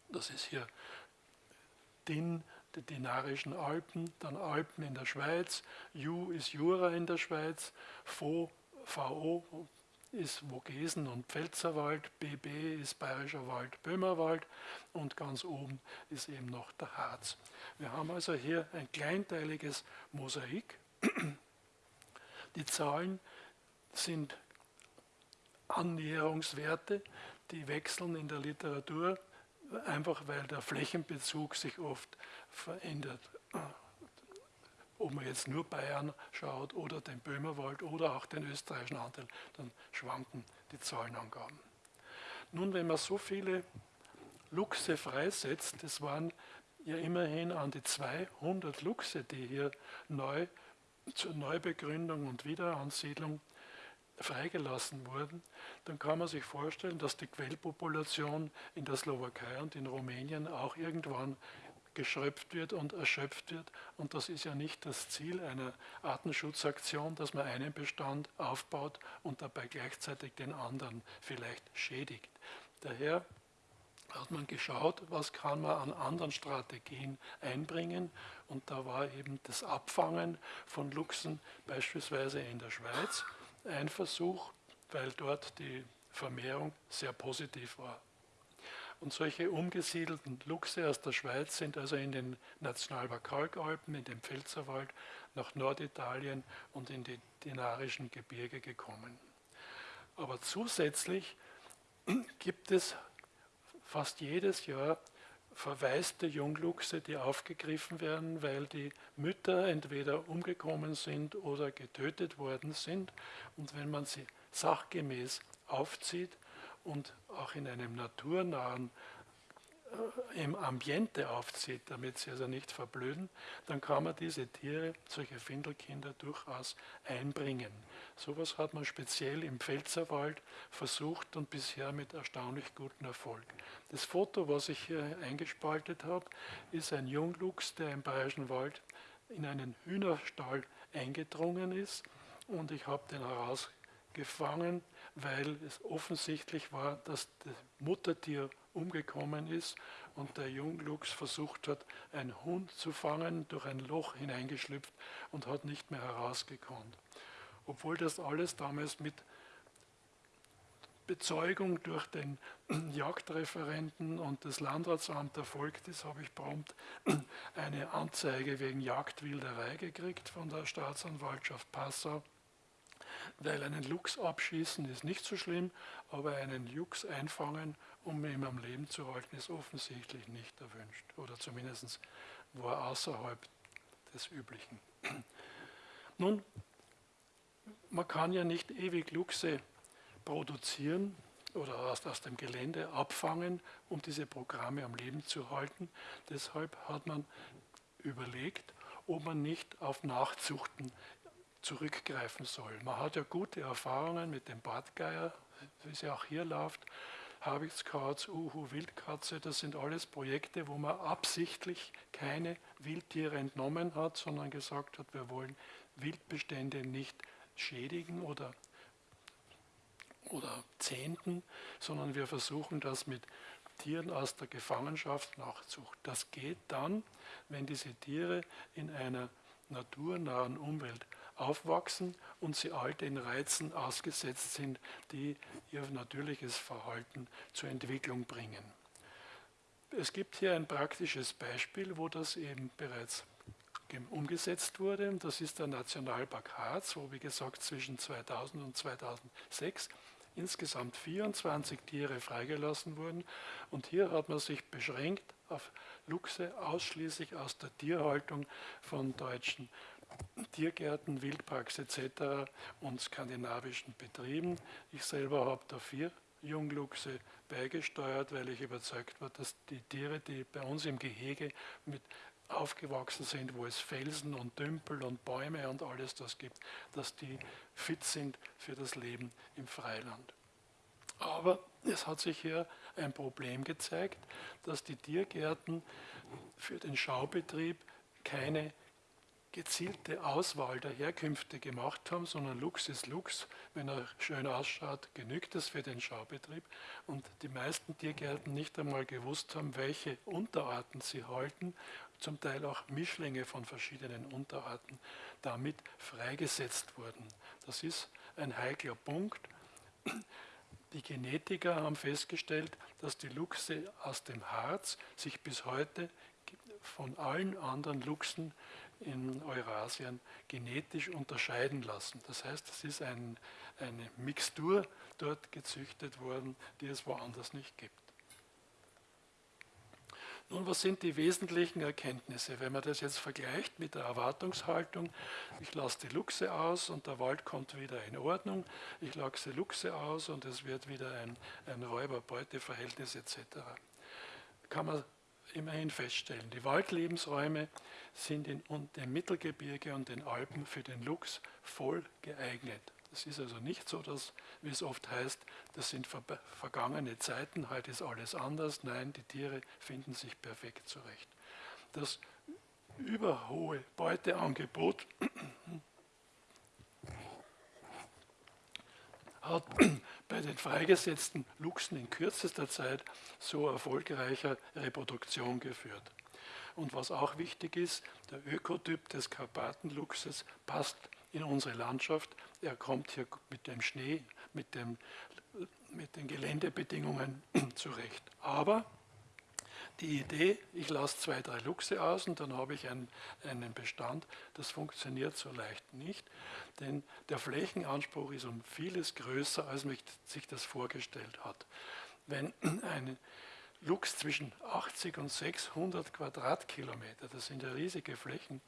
Das ist hier DIN, die Dinarischen Alpen, dann Alpen in der Schweiz, JU ist Jura in der Schweiz, VO, VO ist Vogesen und Pfälzerwald, BB ist Bayerischer Wald, Böhmerwald und ganz oben ist eben noch der Harz. Wir haben also hier ein kleinteiliges Mosaik. Die Zahlen sind Annäherungswerte, die wechseln in der Literatur, einfach weil der Flächenbezug sich oft verändert. Ob man jetzt nur Bayern schaut oder den Böhmerwald oder auch den österreichischen Anteil, dann schwanken die Zahlenangaben. Nun, wenn man so viele Luchse freisetzt, das waren ja immerhin an die 200 Luchse, die hier neu zur Neubegründung und Wiederansiedlung freigelassen wurden, dann kann man sich vorstellen, dass die Quellpopulation in der Slowakei und in Rumänien auch irgendwann geschröpft wird und erschöpft wird. Und das ist ja nicht das Ziel einer Artenschutzaktion, dass man einen Bestand aufbaut und dabei gleichzeitig den anderen vielleicht schädigt. Daher hat man geschaut, was kann man an anderen Strategien einbringen. Und da war eben das Abfangen von Luchsen beispielsweise in der Schweiz ein Versuch, weil dort die Vermehrung sehr positiv war. Und solche umgesiedelten Luchse aus der Schweiz sind also in den Nationalpark Kalkalpen, in den Pfälzerwald, nach Norditalien und in die dinarischen Gebirge gekommen. Aber zusätzlich gibt es fast jedes Jahr verwaiste Jungluchse, die aufgegriffen werden, weil die Mütter entweder umgekommen sind oder getötet worden sind. Und wenn man sie sachgemäß aufzieht und auch in einem naturnahen im Ambiente aufzieht, damit sie also nicht verblöden, dann kann man diese Tiere, solche Findelkinder, durchaus einbringen. Sowas hat man speziell im Pfälzerwald versucht und bisher mit erstaunlich gutem Erfolg. Das Foto, was ich hier eingespaltet habe, ist ein Jungluchs, der im Bayerischen Wald in einen Hühnerstall eingedrungen ist und ich habe den herausgefangen, weil es offensichtlich war, dass das Muttertier umgekommen ist und der Jungluchs versucht hat, einen Hund zu fangen, durch ein Loch hineingeschlüpft und hat nicht mehr herausgekonnt. Obwohl das alles damals mit Bezeugung durch den <clears throat> Jagdreferenten und das Landratsamt erfolgt ist, habe ich prompt <clears throat> eine Anzeige wegen Jagdwilderei gekriegt von der Staatsanwaltschaft Passau weil einen Luchs abschießen ist nicht so schlimm, aber einen Luchs einfangen, um ihn am Leben zu halten, ist offensichtlich nicht erwünscht. Oder zumindest war außerhalb des Üblichen. <clears throat> Nun, man kann ja nicht ewig Luchse produzieren oder aus, aus dem Gelände abfangen, um diese Programme am Leben zu halten. Deshalb hat man überlegt, ob man nicht auf Nachzuchten zurückgreifen soll. Man hat ja gute Erfahrungen mit dem Bartgeier, wie sie auch hier läuft, Habichtskauz, Uhu, Wildkatze, das sind alles Projekte, wo man absichtlich keine Wildtiere entnommen hat, sondern gesagt hat, wir wollen Wildbestände nicht schädigen oder, oder zehnten, sondern wir versuchen das mit Tieren aus der Gefangenschaft nachzucht. Das geht dann, wenn diese Tiere in einer naturnahen Umwelt aufwachsen und sie all den Reizen ausgesetzt sind, die ihr natürliches Verhalten zur Entwicklung bringen. Es gibt hier ein praktisches Beispiel, wo das eben bereits umgesetzt wurde. Das ist der Nationalpark Harz, wo wie gesagt zwischen 2000 und 2006 insgesamt 24 Tiere freigelassen wurden. Und hier hat man sich beschränkt auf Luchse ausschließlich aus der Tierhaltung von deutschen Tiergärten, Wildparks etc. und skandinavischen Betrieben. Ich selber habe da vier Jungluchse beigesteuert, weil ich überzeugt war, dass die Tiere, die bei uns im Gehege mit aufgewachsen sind, wo es Felsen und Dümpel und Bäume und alles das gibt, dass die fit sind für das Leben im Freiland. Aber es hat sich hier ein Problem gezeigt, dass die Tiergärten für den Schaubetrieb keine gezielte Auswahl der Herkünfte gemacht haben, sondern Lux ist Lux. Wenn er schön ausschaut, genügt das für den Schaubetrieb. Und die meisten Tiergärten nicht einmal gewusst haben, welche Unterarten sie halten, zum Teil auch Mischlinge von verschiedenen Unterarten damit freigesetzt wurden. Das ist ein heikler Punkt. Die Genetiker haben festgestellt, dass die Luchse aus dem Harz sich bis heute von allen anderen Luchsen in Eurasien genetisch unterscheiden lassen. Das heißt, es ist ein, eine Mixtur dort gezüchtet worden, die es woanders nicht gibt. Nun, was sind die wesentlichen Erkenntnisse? Wenn man das jetzt vergleicht mit der Erwartungshaltung, ich lasse die Luchse aus und der Wald kommt wieder in Ordnung, ich lasse Luchse aus und es wird wieder ein, ein Räuber-Beute-Verhältnis etc., kann man immerhin feststellen. Die Waldlebensräume sind in dem Mittelgebirge und den Alpen für den Luchs voll geeignet. Es ist also nicht so, dass, wie es oft heißt, das sind ver vergangene Zeiten, heute ist alles anders. Nein, die Tiere finden sich perfekt zurecht. Das überhohe Beuteangebot hat bei den freigesetzten Luchsen in kürzester Zeit so erfolgreicher Reproduktion geführt. Und was auch wichtig ist, der Ökotyp des Karpatenluchses passt in unsere Landschaft. Er kommt hier mit dem Schnee, mit, dem, mit den Geländebedingungen <clears throat> zurecht. Aber die Idee, ich lasse zwei, drei Luchse aus und dann habe ich einen, einen Bestand, das funktioniert so leicht nicht, denn der Flächenanspruch ist um vieles größer, als man sich das vorgestellt hat. Wenn <clears throat> ein Luchs zwischen 80 und 600 Quadratkilometer, das sind ja riesige Flächen,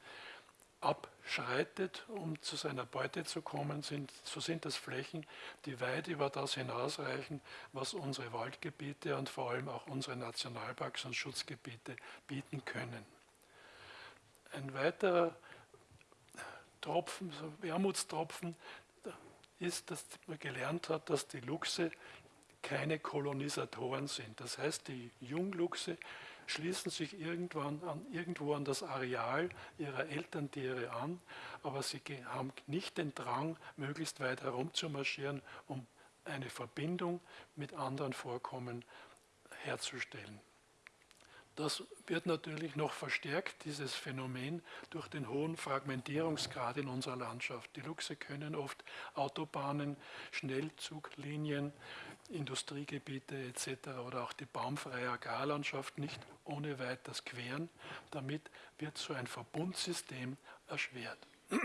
abschreitet, um zu seiner Beute zu kommen, sind, so sind das Flächen, die weit über das hinausreichen, was unsere Waldgebiete und vor allem auch unsere Nationalparks und Schutzgebiete bieten können. Ein weiterer Tropfen, so Wermutstropfen, ist, dass man gelernt hat, dass die Luchse keine Kolonisatoren sind. Das heißt, die Jungluchse schließen sich irgendwann an, irgendwo an das Areal ihrer Elterntiere an, aber sie haben nicht den Drang, möglichst weit herumzumarschieren, um eine Verbindung mit anderen Vorkommen herzustellen. Das wird natürlich noch verstärkt, dieses Phänomen, durch den hohen Fragmentierungsgrad in unserer Landschaft. Die Luchse können oft Autobahnen, Schnellzuglinien, Industriegebiete etc. oder auch die baumfreie Agrarlandschaft nicht ohne weiteres queren. Damit wird so ein Verbundsystem erschwert. <clears throat>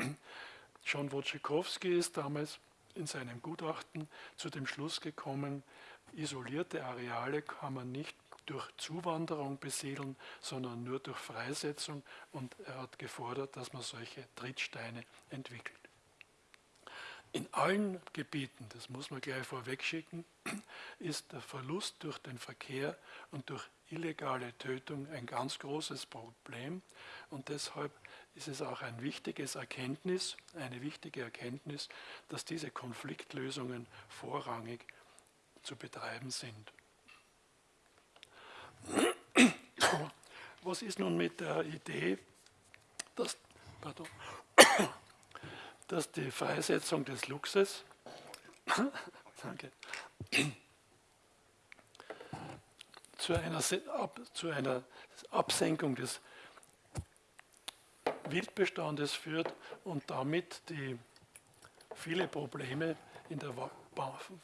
John Wojciechowski ist damals in seinem Gutachten zu dem Schluss gekommen, isolierte Areale kann man nicht durch Zuwanderung besiedeln, sondern nur durch Freisetzung und er hat gefordert, dass man solche Trittsteine entwickelt. In allen Gebieten, das muss man gleich vorwegschicken, <clears throat> ist der Verlust durch den Verkehr und durch illegale Tötung ein ganz großes Problem und deshalb ist es auch ein wichtiges Erkenntnis, eine wichtige Erkenntnis, dass diese Konfliktlösungen vorrangig zu betreiben sind. <clears throat> Was ist nun mit der Idee, dass, pardon, dass die Freisetzung des <laughs> danke, zu einer, zu einer Absenkung des Wildbestandes führt und damit die viele Probleme in der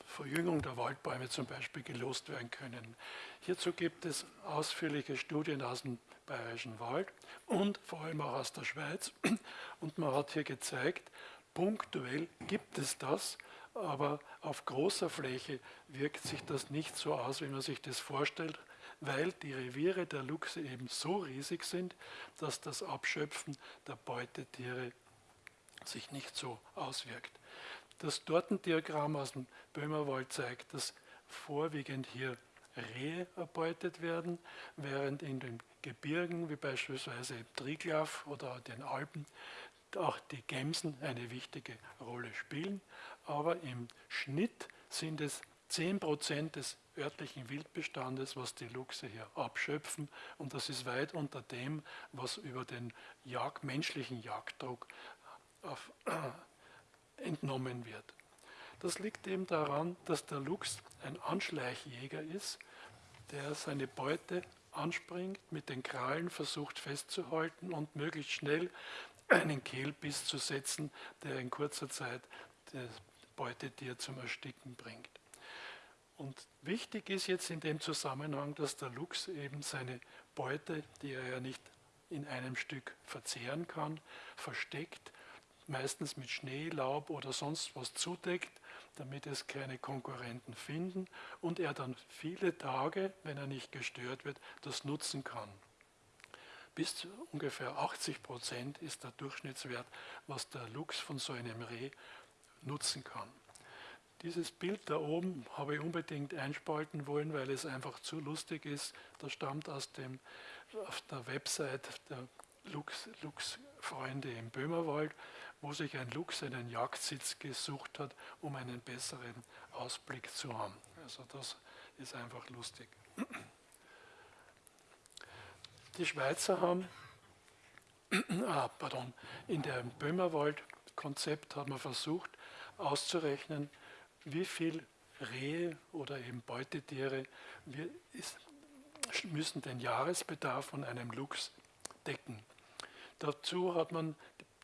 Verjüngung der Waldbäume zum Beispiel gelost werden können. Hierzu gibt es ausführliche Studien aus dem Bayerischen Wald und vor allem auch aus der Schweiz. Und man hat hier gezeigt, punktuell gibt es das, aber auf großer Fläche wirkt sich das nicht so aus, wie man sich das vorstellt, weil die Reviere der Luchse eben so riesig sind, dass das Abschöpfen der Beutetiere sich nicht so auswirkt. Das Tortendiagramm aus dem Böhmerwald zeigt, dass vorwiegend hier Rehe erbeutet werden, während in den Gebirgen, wie beispielsweise im Triglav oder den Alpen, auch die Gämsen eine wichtige Rolle spielen. Aber im Schnitt sind es 10% des örtlichen Wildbestandes, was die Luchse hier abschöpfen. Und das ist weit unter dem, was über den Jagd, menschlichen Jagddruck auf, äh, entnommen wird. Das liegt eben daran, dass der Luchs ein Anschleichjäger ist, der seine Beute anspringt, mit den Krallen versucht festzuhalten und möglichst schnell einen Kehlbiss zu setzen, der in kurzer Zeit das Beutetier zum Ersticken bringt. Und wichtig ist jetzt in dem Zusammenhang, dass der Luchs eben seine Beute, die er ja nicht in einem Stück verzehren kann, versteckt, meistens mit Schnee, Laub oder sonst was zudeckt, damit es keine Konkurrenten finden und er dann viele Tage, wenn er nicht gestört wird, das nutzen kann. Bis zu ungefähr 80 Prozent ist der Durchschnittswert, was der Luchs von so einem Reh nutzen kann. Dieses Bild da oben habe ich unbedingt einspalten wollen, weil es einfach zu lustig ist. Das stammt aus dem, auf der Website der Luchs, Luchsfreunde im Böhmerwald wo sich ein Luchs einen Jagdsitz gesucht hat, um einen besseren Ausblick zu haben. Also das ist einfach lustig. Die Schweizer haben, <clears throat> ah, pardon, in dem Böhmerwald-Konzept hat man versucht auszurechnen, wie viel Rehe oder eben Beutetiere müssen den Jahresbedarf von einem Luchs decken. Dazu hat man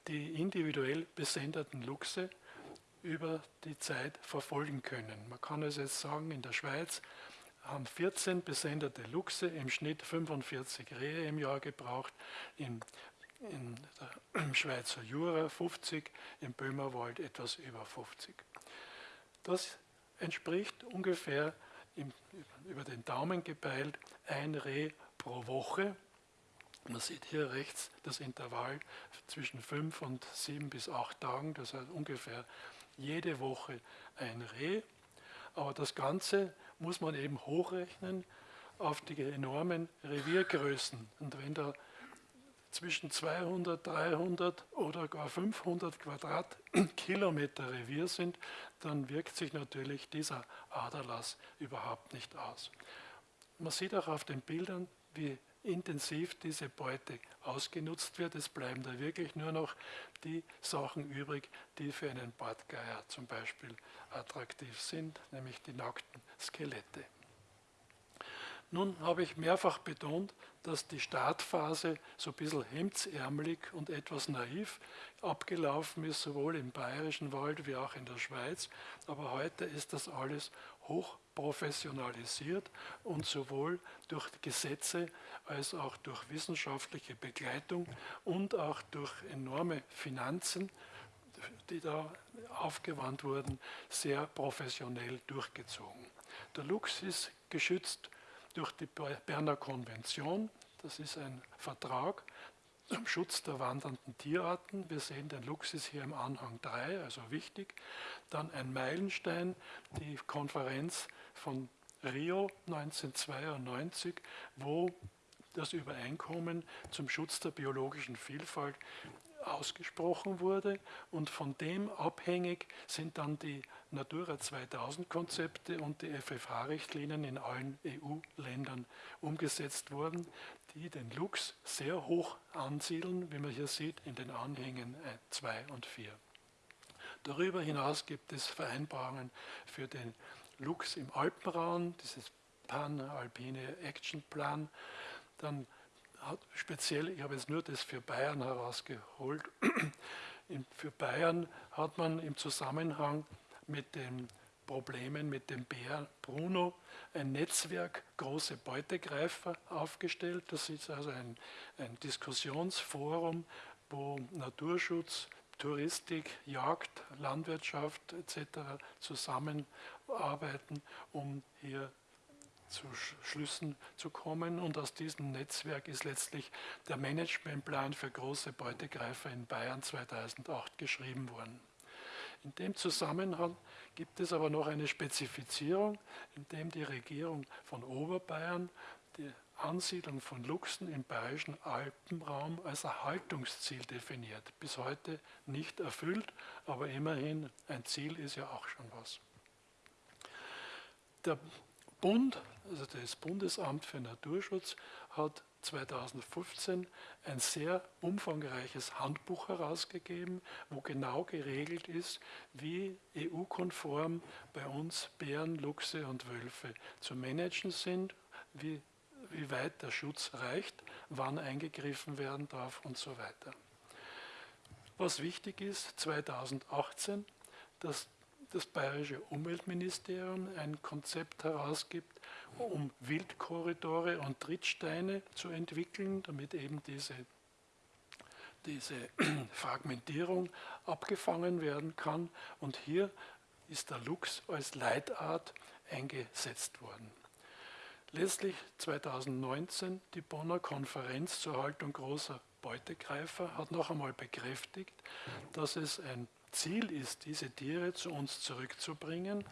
die individuell besenderten Luchse über die Zeit verfolgen können. Man kann also jetzt sagen, in der Schweiz haben 14 besenderte Luchse im Schnitt 45 Rehe im Jahr gebraucht, in, in der, im <clears throat> Schweizer Jura 50, im Böhmerwald etwas über 50. Das entspricht ungefähr im, über den Daumen gepeilt ein Reh pro Woche Man sieht hier rechts das Intervall zwischen fünf und sieben bis acht Tagen, das heißt ungefähr jede Woche ein Reh. Aber das Ganze muss man eben hochrechnen auf die enormen Reviergrößen. Und wenn da zwischen 200, 300 oder gar 500 Quadratkilometer Revier sind, dann wirkt sich natürlich dieser Aderlass überhaupt nicht aus. Man sieht auch auf den Bildern, wie intensiv diese Beute ausgenutzt wird. Es bleiben da wirklich nur noch die Sachen übrig, die für einen Bartgeier zum Beispiel attraktiv sind, nämlich die nackten Skelette. Nun habe ich mehrfach betont, dass die Startphase so ein bisschen hemdsärmelig und etwas naiv abgelaufen ist, sowohl im bayerischen Wald wie auch in der Schweiz. Aber heute ist das alles hoch professionalisiert und sowohl durch Gesetze als auch durch wissenschaftliche Begleitung und auch durch enorme Finanzen, die da aufgewandt wurden, sehr professionell durchgezogen. Der Luchs ist geschützt durch die Berner Konvention. Das ist ein Vertrag zum Schutz der wandernden Tierarten. Wir sehen den Luchs hier im Anhang 3, also wichtig. Dann ein Meilenstein, die Konferenz von Rio 1992, wo das Übereinkommen zum Schutz der biologischen Vielfalt ausgesprochen wurde und von dem abhängig sind dann die Natura 2000 Konzepte und die FFH-Richtlinien in allen EU-Ländern umgesetzt worden, die den Luchs sehr hoch ansiedeln, wie man hier sieht in den Anhängen 2 äh, und 4. Darüber hinaus gibt es Vereinbarungen für den Luchs im Alpenraum, dieses Pan-Alpine Action Plan. Dann speziell, ich habe jetzt nur das für Bayern herausgeholt, <clears throat> für Bayern hat man im Zusammenhang mit den Problemen mit dem Bär Bruno ein Netzwerk große Beutegreifer aufgestellt. Das ist also ein, ein Diskussionsforum, wo Naturschutz, Touristik, Jagd, Landwirtschaft etc. zusammenarbeiten, um hier zu Schlüssen zu kommen. Und aus diesem Netzwerk ist letztlich der Managementplan für große Beutegreifer in Bayern 2008 geschrieben worden. In dem Zusammenhang gibt es aber noch eine Spezifizierung, in dem die Regierung von Oberbayern die Ansiedlung von Luchsen im bayerischen Alpenraum als Erhaltungsziel definiert. Bis heute nicht erfüllt, aber immerhin ein Ziel ist ja auch schon was. Der Bund, also das Bundesamt für Naturschutz, hat 2015 ein sehr umfangreiches Handbuch herausgegeben, wo genau geregelt ist, wie EU-konform bei uns Bären, Luchse und Wölfe zu managen sind, wie, wie weit der Schutz reicht, wann eingegriffen werden darf und so weiter. Was wichtig ist, 2018, dass das Bayerische Umweltministerium ein Konzept herausgibt, um Wildkorridore und Trittsteine zu entwickeln, damit eben diese, diese <clears throat> Fragmentierung abgefangen werden kann. Und hier ist der Luchs als Leitart eingesetzt worden. Letztlich 2019 die Bonner Konferenz zur Haltung großer Beutegreifer hat noch einmal bekräftigt, dass es ein Ziel ist, diese Tiere zu uns zurückzubringen,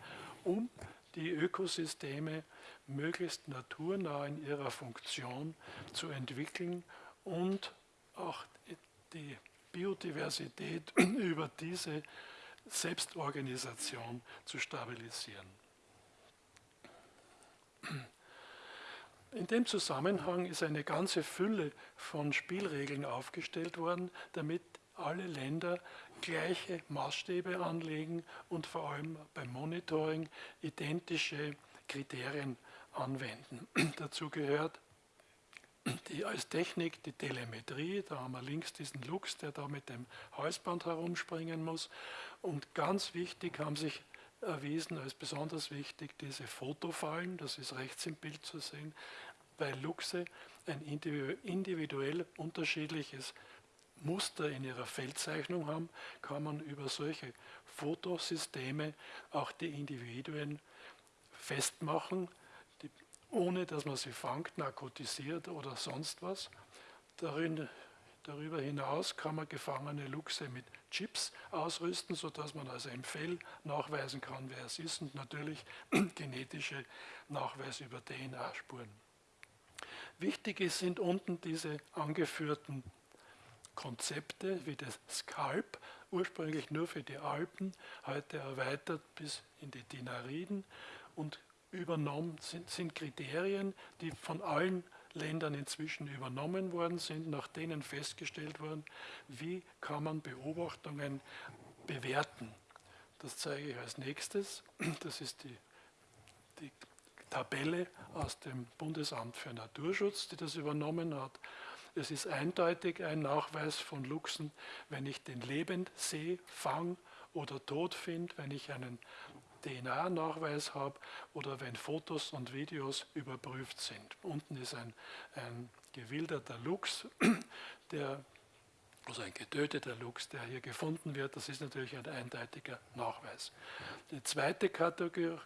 um die Ökosysteme möglichst naturnah in ihrer Funktion zu entwickeln und auch die Biodiversität <clears throat> über diese Selbstorganisation zu stabilisieren. In dem Zusammenhang ist eine ganze Fülle von Spielregeln aufgestellt worden, damit alle Länder gleiche Maßstäbe anlegen und vor allem beim Monitoring identische Kriterien anwenden. <clears throat> Dazu gehört die, als Technik die Telemetrie, da haben wir links diesen Lux, der da mit dem Halsband herumspringen muss. Und ganz wichtig haben sich erwiesen als besonders wichtig diese Fotofallen, das ist rechts im Bild zu sehen, weil Luchse ein individuell unterschiedliches Muster in ihrer Feldzeichnung haben, kann man über solche Fotosysteme auch die Individuen festmachen, die, ohne dass man sie fangt, narkotisiert oder sonst was. Darüber hinaus kann man gefangene Luchse mit Chips ausrüsten, sodass man also im Fell nachweisen kann, wer es ist und natürlich <clears throat> genetische Nachweise über DNA-Spuren. Wichtig sind unten diese angeführten Konzepte wie das Skalp, ursprünglich nur für die Alpen, heute erweitert bis in die Dinariden und übernommen sind, sind Kriterien, die von allen Ländern inzwischen übernommen worden sind, nach denen festgestellt worden, wie kann man Beobachtungen bewerten. Das zeige ich als nächstes. Das ist die, die Tabelle aus dem Bundesamt für Naturschutz, die das übernommen hat. Es ist eindeutig ein Nachweis von Luchsen, wenn ich den lebend sehe, fang oder tot finde, wenn ich einen DNA-Nachweis habe oder wenn Fotos und Videos überprüft sind. Unten ist ein, ein gewilderter Luchs, <clears throat> der, also ein getöteter Luchs, der hier gefunden wird. Das ist natürlich ein eindeutiger Nachweis. Die zweite Kategorie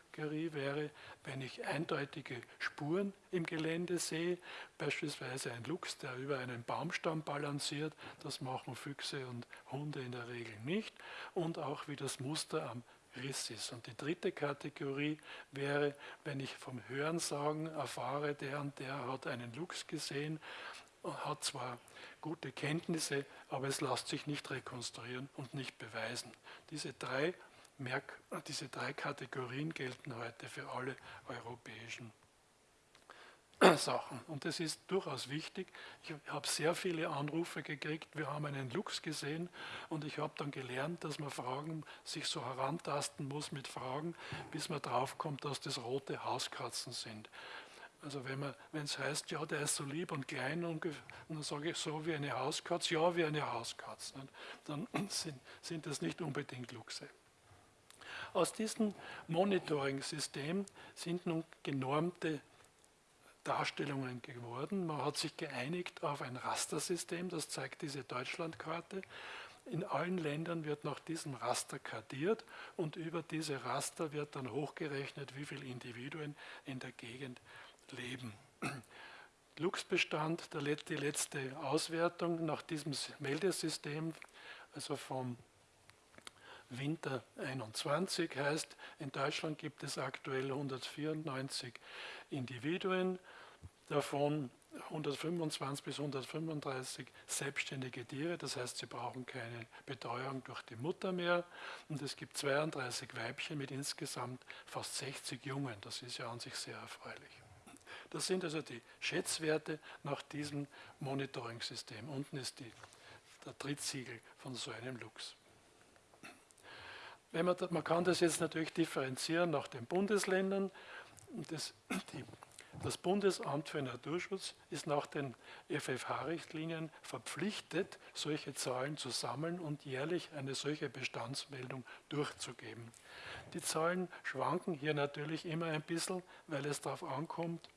wäre, wenn ich eindeutige Spuren im Gelände sehe, beispielsweise ein Luchs, der über einen Baumstamm balanciert, das machen Füchse und Hunde in der Regel nicht, und auch wie das Muster am Riss ist. Und die dritte Kategorie wäre, wenn ich vom Hörensagen erfahre, der und der hat einen Luchs gesehen, hat zwar gute Kenntnisse, aber es lässt sich nicht rekonstruieren und nicht beweisen. Diese drei, Merk diese drei Kategorien gelten heute für alle europäischen <clears throat> Sachen. Und das ist durchaus wichtig. Ich habe sehr viele Anrufe gekriegt, wir haben einen Lux gesehen und ich habe dann gelernt, dass man Fragen sich so herantasten muss mit Fragen, bis man draufkommt, dass das rote Hauskatzen sind. Also wenn es heißt, ja, der ist so lieb und klein und, dann sage ich so wie eine Hauskatze, ja, wie eine Hauskatze, dann <clears throat> sind, sind das nicht unbedingt Luchse. Aus diesem Monitoring-System sind nun genormte Darstellungen geworden. Man hat sich geeinigt auf ein Rastersystem, das zeigt diese Deutschlandkarte. In allen Ländern wird nach diesem Raster kartiert und über diese Raster wird dann hochgerechnet, wie viele Individuen in der Gegend leben. <clears throat> Luchsbestand, die letzte Auswertung nach diesem Meldesystem, also vom Winter 21 heißt, in Deutschland gibt es aktuell 194 Individuen, davon 125 bis 135 selbstständige Tiere, das heißt, sie brauchen keine Betreuung durch die Mutter mehr. Und es gibt 32 Weibchen mit insgesamt fast 60 Jungen. Das ist ja an sich sehr erfreulich. Das sind also die Schätzwerte nach diesem Monitoring-System. Unten ist die, der Trittsiegel von so einem Luchs. Man, man, kann das jetzt natürlich differenzieren nach den Bundesländern. Das, die das Bundesamt für Naturschutz ist nach den FFH-Richtlinien verpflichtet, solche Zahlen zu sammeln und jährlich eine solche Bestandsmeldung durchzugeben. Die Zahlen schwanken hier natürlich immer ein bisschen, weil es darauf ankommt,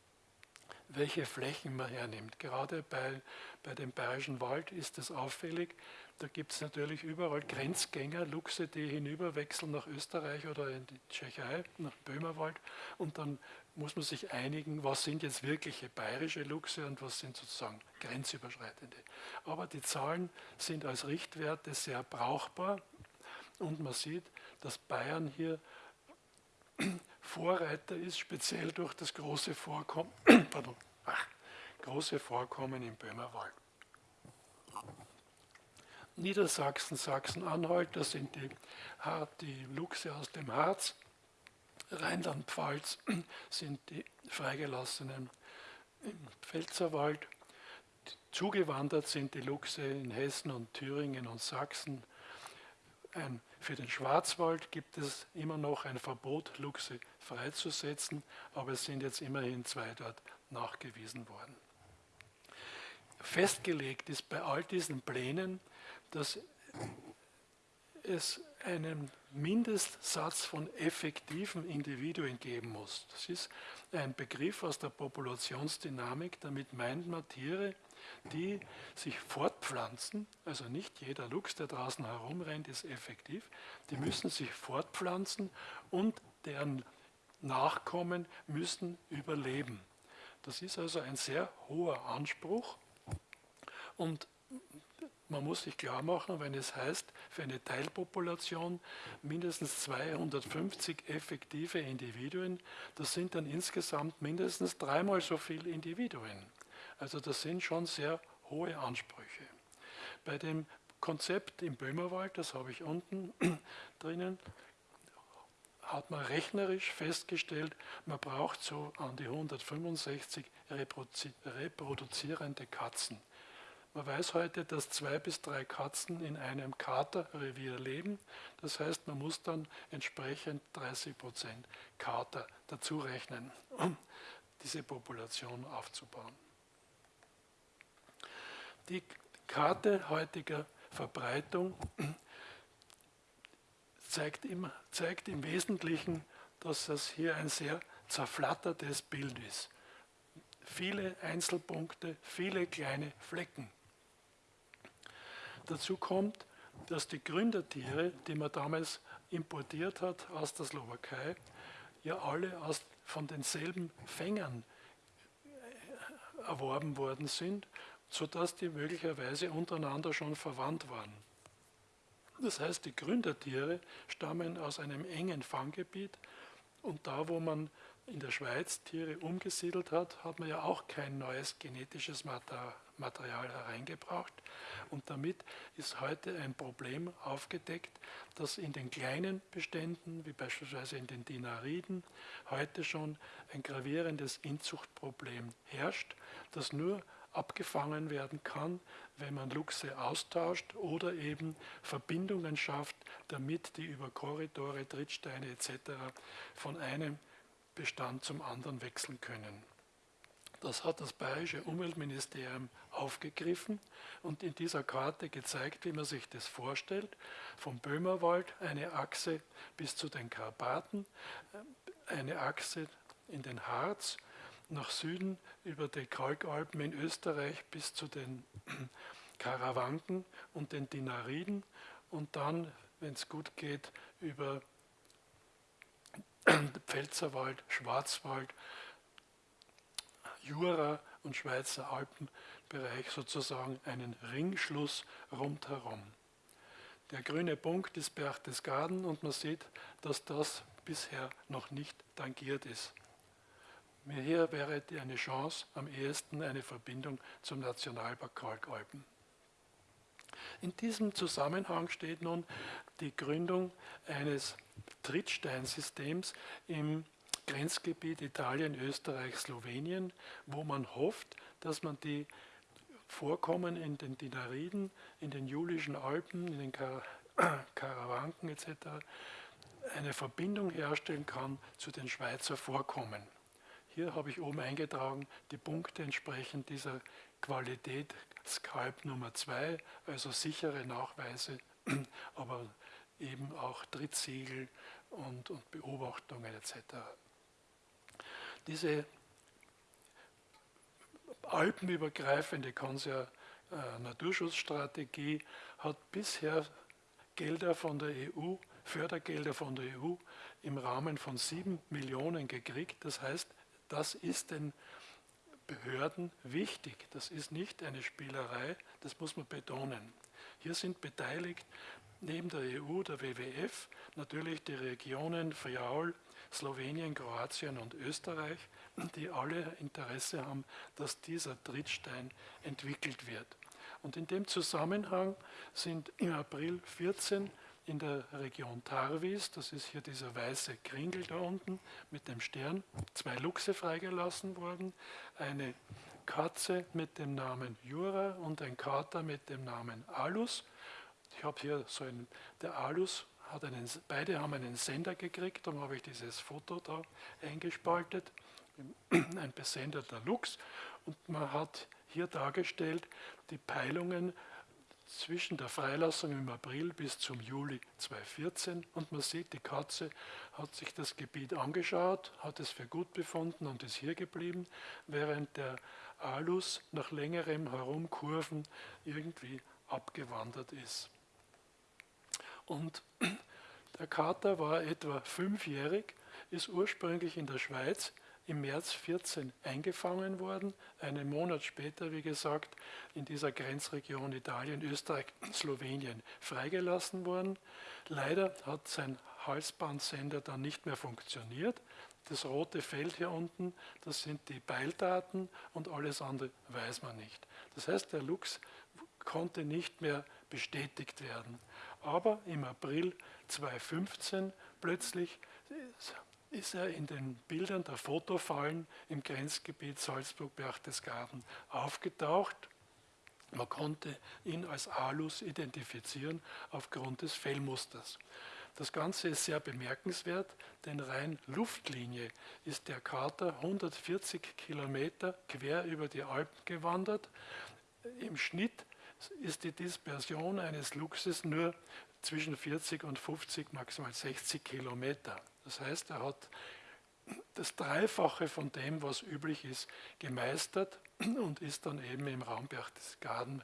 welche Flächen man hernimmt. Gerade bei, bei dem Bayerischen Wald ist es auffällig, da gibt es natürlich überall Grenzgänger, Luchse, die hinüberwechseln nach Österreich oder in die Tschechei, nach Böhmerwald und dann muss man sich einigen, was sind jetzt wirkliche bayerische Luchse und was sind sozusagen grenzüberschreitende. Aber die Zahlen sind als Richtwerte sehr brauchbar und man sieht, dass Bayern hier Vorreiter ist, speziell durch das große Vorkommen, <clears throat> pardon, ach, große Vorkommen im Böhmerwald. Niedersachsen, Sachsen-Anhalt, das sind die, die Luchse aus dem Harz, Rheinland-Pfalz <clears throat> sind die Freigelassenen im Pfälzerwald. Zugewandert sind die Luchse in Hessen und Thüringen und Sachsen. Ein, für den Schwarzwald gibt es immer noch ein Verbot, Luchse freizusetzen, aber es sind jetzt immerhin zwei dort nachgewiesen worden. Festgelegt ist bei all diesen Plänen, dass es einen Mindestsatz von effektiven Individuen geben muss. Das ist ein Begriff aus der Populationsdynamik. Damit meint man Tiere, die sich fortpflanzen. Also nicht jeder Luchs, der draußen herumrennt, ist effektiv. Die müssen sich fortpflanzen und deren Nachkommen müssen überleben. Das ist also ein sehr hoher Anspruch. Und man muss sich klar machen, wenn es heißt, für eine Teilpopulation mindestens 250 effektive Individuen, das sind dann insgesamt mindestens dreimal so viele Individuen. Also das sind schon sehr hohe Ansprüche. Bei dem Konzept im Böhmerwald, das habe ich unten <clears throat> drinnen, hat man rechnerisch festgestellt, man braucht so an die 165 reproduzierende Katzen. Man weiß heute, dass zwei bis drei Katzen in einem Katerrevier leben. Das heißt, man muss dann entsprechend 30 Prozent Kater dazu rechnen, um <clears throat> diese Population aufzubauen. Die Karte heutiger Verbreitung zeigt im, zeigt im Wesentlichen, dass das hier ein sehr zerflattertes Bild ist. Viele Einzelpunkte, viele kleine Flecken. Dazu kommt, dass die Gründertiere, die man damals importiert hat aus der Slowakei, ja alle aus, von denselben Fängern erworben worden sind, sodass die möglicherweise untereinander schon verwandt waren. Das heißt, die Gründertiere stammen aus einem engen Fanggebiet und da, wo man in der Schweiz Tiere umgesiedelt hat, hat man ja auch kein neues genetisches Material hereingebracht. Und damit ist heute ein Problem aufgedeckt, dass in den kleinen Beständen, wie beispielsweise in den Dinariden, heute schon ein gravierendes Inzuchtproblem herrscht, das nur abgefangen werden kann, wenn man Luchse austauscht oder eben Verbindungen schafft, damit die über Korridore, Trittsteine etc. von einem Bestand zum anderen wechseln können. Das hat das Bayerische Umweltministerium aufgegriffen und in dieser Karte gezeigt, wie man sich das vorstellt. Vom Böhmerwald eine Achse bis zu den Karpaten, eine Achse in den Harz, nach Süden über die Kalkalpen in Österreich bis zu den <clears throat> Karawanken und den Dinariden und dann, wenn es gut geht, über <clears throat> Pfälzerwald, Schwarzwald, Jura und Schweizer Alpenbereich sozusagen einen Ringschluss rundherum. Der grüne Punkt ist Berchtesgaden und man sieht, dass das bisher noch nicht tangiert ist. Hier wäre eine Chance, am ehesten eine Verbindung zum Nationalpark Kalkalpen. In diesem Zusammenhang steht nun die Gründung eines Trittsteinsystems im Grenzgebiet Italien, Österreich, Slowenien, wo man hofft, dass man die Vorkommen in den Dinariden, in den Julischen Alpen, in den Kar <coughs> Karawanken etc. eine Verbindung herstellen kann zu den Schweizer Vorkommen. Hier habe ich oben eingetragen die Punkte entsprechend dieser Qualität Skalp Nummer 2, also sichere Nachweise, <clears throat> aber eben auch Drittsiegel und, und Beobachtungen etc. Diese alpenübergreifende Konser äh, hat bisher Gelder von der EU, Fördergelder von der EU im Rahmen von sieben Millionen gekriegt. Das heißt, das ist den Behörden wichtig. Das ist nicht eine Spielerei, das muss man betonen. Hier sind beteiligt neben der EU, der WWF, natürlich die Regionen Friaul, Slowenien, Kroatien und Österreich, die alle Interesse haben, dass dieser Trittstein entwickelt wird. Und in dem Zusammenhang sind im April 14 in der Region Tarvis, das ist hier dieser weiße Kringel da unten mit dem Stern, zwei Luchse freigelassen worden, eine Katze mit dem Namen Jura und ein Kater mit dem Namen Alus. Ich habe hier so ein, der Alus hat einen, beide haben einen Sender gekriegt, darum habe ich dieses Foto da eingespaltet, <clears throat> ein besendeter Luchs. Und man hat hier dargestellt die Peilungen zwischen der Freilassung im April bis zum Juli 2014 und man sieht, die Katze hat sich das Gebiet angeschaut, hat es für gut befunden und ist hier geblieben, während der Alus nach längerem Herumkurven irgendwie abgewandert ist. Und der Kater war etwa fünfjährig, ist ursprünglich in der Schweiz im März 14 eingefangen worden, einen Monat später, wie gesagt, in dieser Grenzregion Italien, Österreich, <clears throat> Slowenien freigelassen worden. Leider hat sein Halsbandsender dann nicht mehr funktioniert. Das rote Feld hier unten, das sind die Beildaten und alles andere weiß man nicht. Das heißt, der Lux konnte nicht mehr bestätigt werden. Aber im April 2015 plötzlich ist er in den Bildern der Fotofallen im Grenzgebiet Salzburg-Berchtesgaden aufgetaucht. Man konnte ihn als Alus identifizieren aufgrund des Fellmusters. Das Ganze ist sehr bemerkenswert, denn rein Luftlinie ist der Kater 140 Kilometer quer über die Alpen gewandert. Im Schnitt ist die Dispersion eines Luchses nur zwischen 40 und 50, maximal 60 Kilometer. Das heißt, er hat das Dreifache von dem, was üblich ist, gemeistert und ist dann eben im Raum Berchtesgaden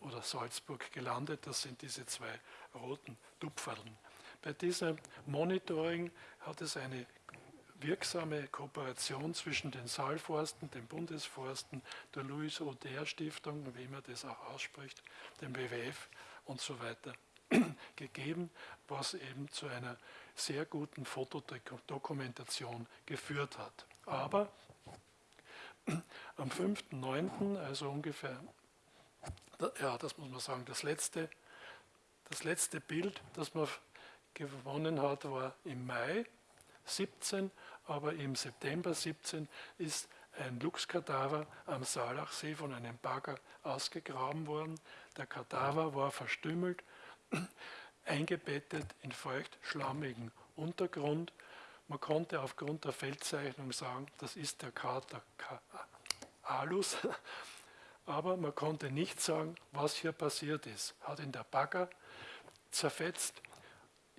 oder Salzburg gelandet. Das sind diese zwei roten Tupferln. Bei diesem Monitoring hat es eine wirksame Kooperation zwischen den Saalforsten, den Bundesforsten, der Louis Oder Stiftung, wie man das auch ausspricht, dem WWF und so weiter <clears throat> gegeben, was eben zu einer sehr guten Fotodokumentation geführt hat. Aber am 5.9., also ungefähr, ja, das muss man sagen, das letzte, das letzte Bild, das man gewonnen hat, war im Mai 17, aber im September 17 ist ein Luchskadaver am Saalachsee von einem Bagger ausgegraben worden. Der Kadaver war verstümmelt, eingebettet in feucht-schlammigen Untergrund. Man konnte aufgrund der Feldzeichnung sagen, das ist der Kater Alus, <laughs> aber man konnte nicht sagen, was hier passiert ist. Hat ihn der Bagger zerfetzt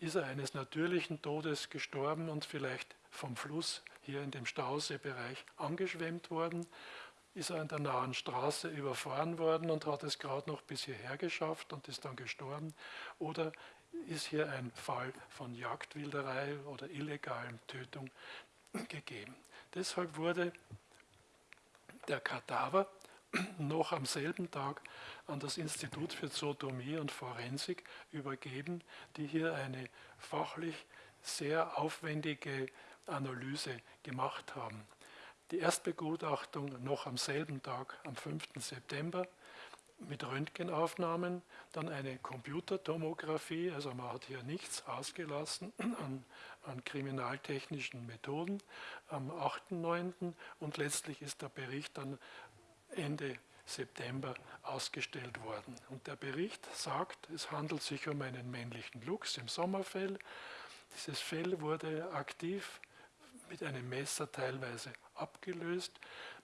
ist er eines natürlichen Todes gestorben und vielleicht vom Fluss hier in dem Stauseebereich angeschwemmt worden, ist er an der nahen Straße überfahren worden und hat es gerade noch bis hierher geschafft und ist dann gestorben. Oder ist hier ein Fall von Jagdwilderei oder illegalen Tötung gegeben. Deshalb wurde der Kadaver noch am selben Tag an das Institut für Zootomie und Forensik übergeben, die hier eine fachlich sehr aufwendige Analyse gemacht haben. Die Erstbegutachtung noch am selben Tag, am 5. September, mit Röntgenaufnahmen, dann eine Computertomographie, also man hat hier nichts ausgelassen <clears throat> an, an kriminaltechnischen Methoden am 8.9. und letztlich ist der Bericht dann Ende September ausgestellt worden. Und der Bericht sagt, es handelt sich um einen männlichen Luchs im Sommerfell. Dieses Fell wurde aktiv mit einem Messer teilweise abgelöst.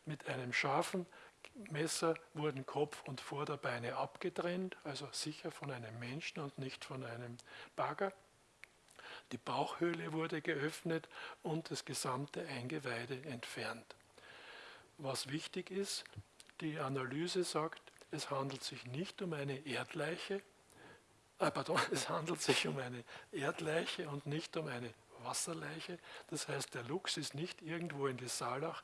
Mit einem scharfen Messer wurden Kopf und Vorderbeine abgetrennt, also sicher von einem Menschen und nicht von einem Bagger. Die Bauchhöhle wurde geöffnet und das gesamte Eingeweide entfernt. Was wichtig ist, die Analyse sagt, es handelt sich nicht um eine Erdleiche, äh, pardon, <laughs> es handelt sich um eine Erdleiche und nicht um eine Wasserleiche. Das heißt, der Luchs ist nicht irgendwo in die Saalach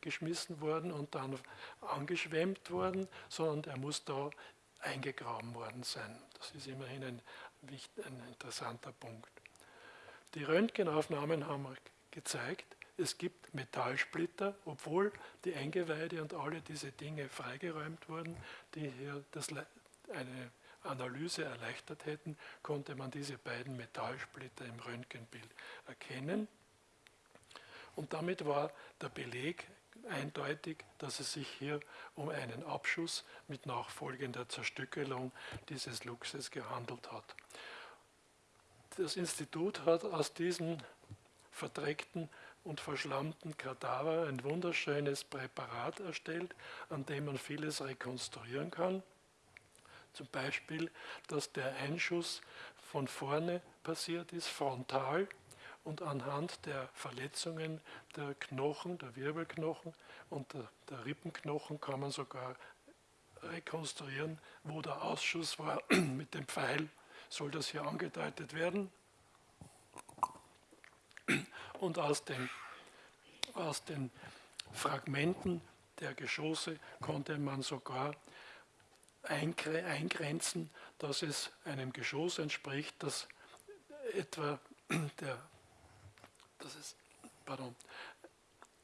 geschmissen worden und dann angeschwemmt worden, sondern er muss da eingegraben worden sein. Das ist immerhin ein, ein interessanter Punkt. Die Röntgenaufnahmen haben gezeigt, es gibt Metallsplitter, obwohl die Eingeweide und alle diese Dinge freigeräumt wurden, die hier das, eine Analyse erleichtert hätten, konnte man diese beiden Metallsplitter im Röntgenbild erkennen. Und damit war der Beleg eindeutig, dass es sich hier um einen Abschuss mit nachfolgender Zerstückelung dieses Luchses gehandelt hat. Das Institut hat aus diesen verdreckten und verschlammten Kadaver ein wunderschönes Präparat erstellt, an dem man vieles rekonstruieren kann. Zum Beispiel, dass der Einschuss von vorne passiert ist, frontal, und anhand der Verletzungen der Knochen, der Wirbelknochen und der, der Rippenknochen kann man sogar rekonstruieren, wo der Ausschuss war. <clears throat> Mit dem Pfeil soll das hier angedeutet werden. Und aus dem Aus den Fragmenten der Geschosse konnte man sogar eingrenzen, dass es einem Geschoss entspricht, das etwa <clears throat> der, das ist, pardon,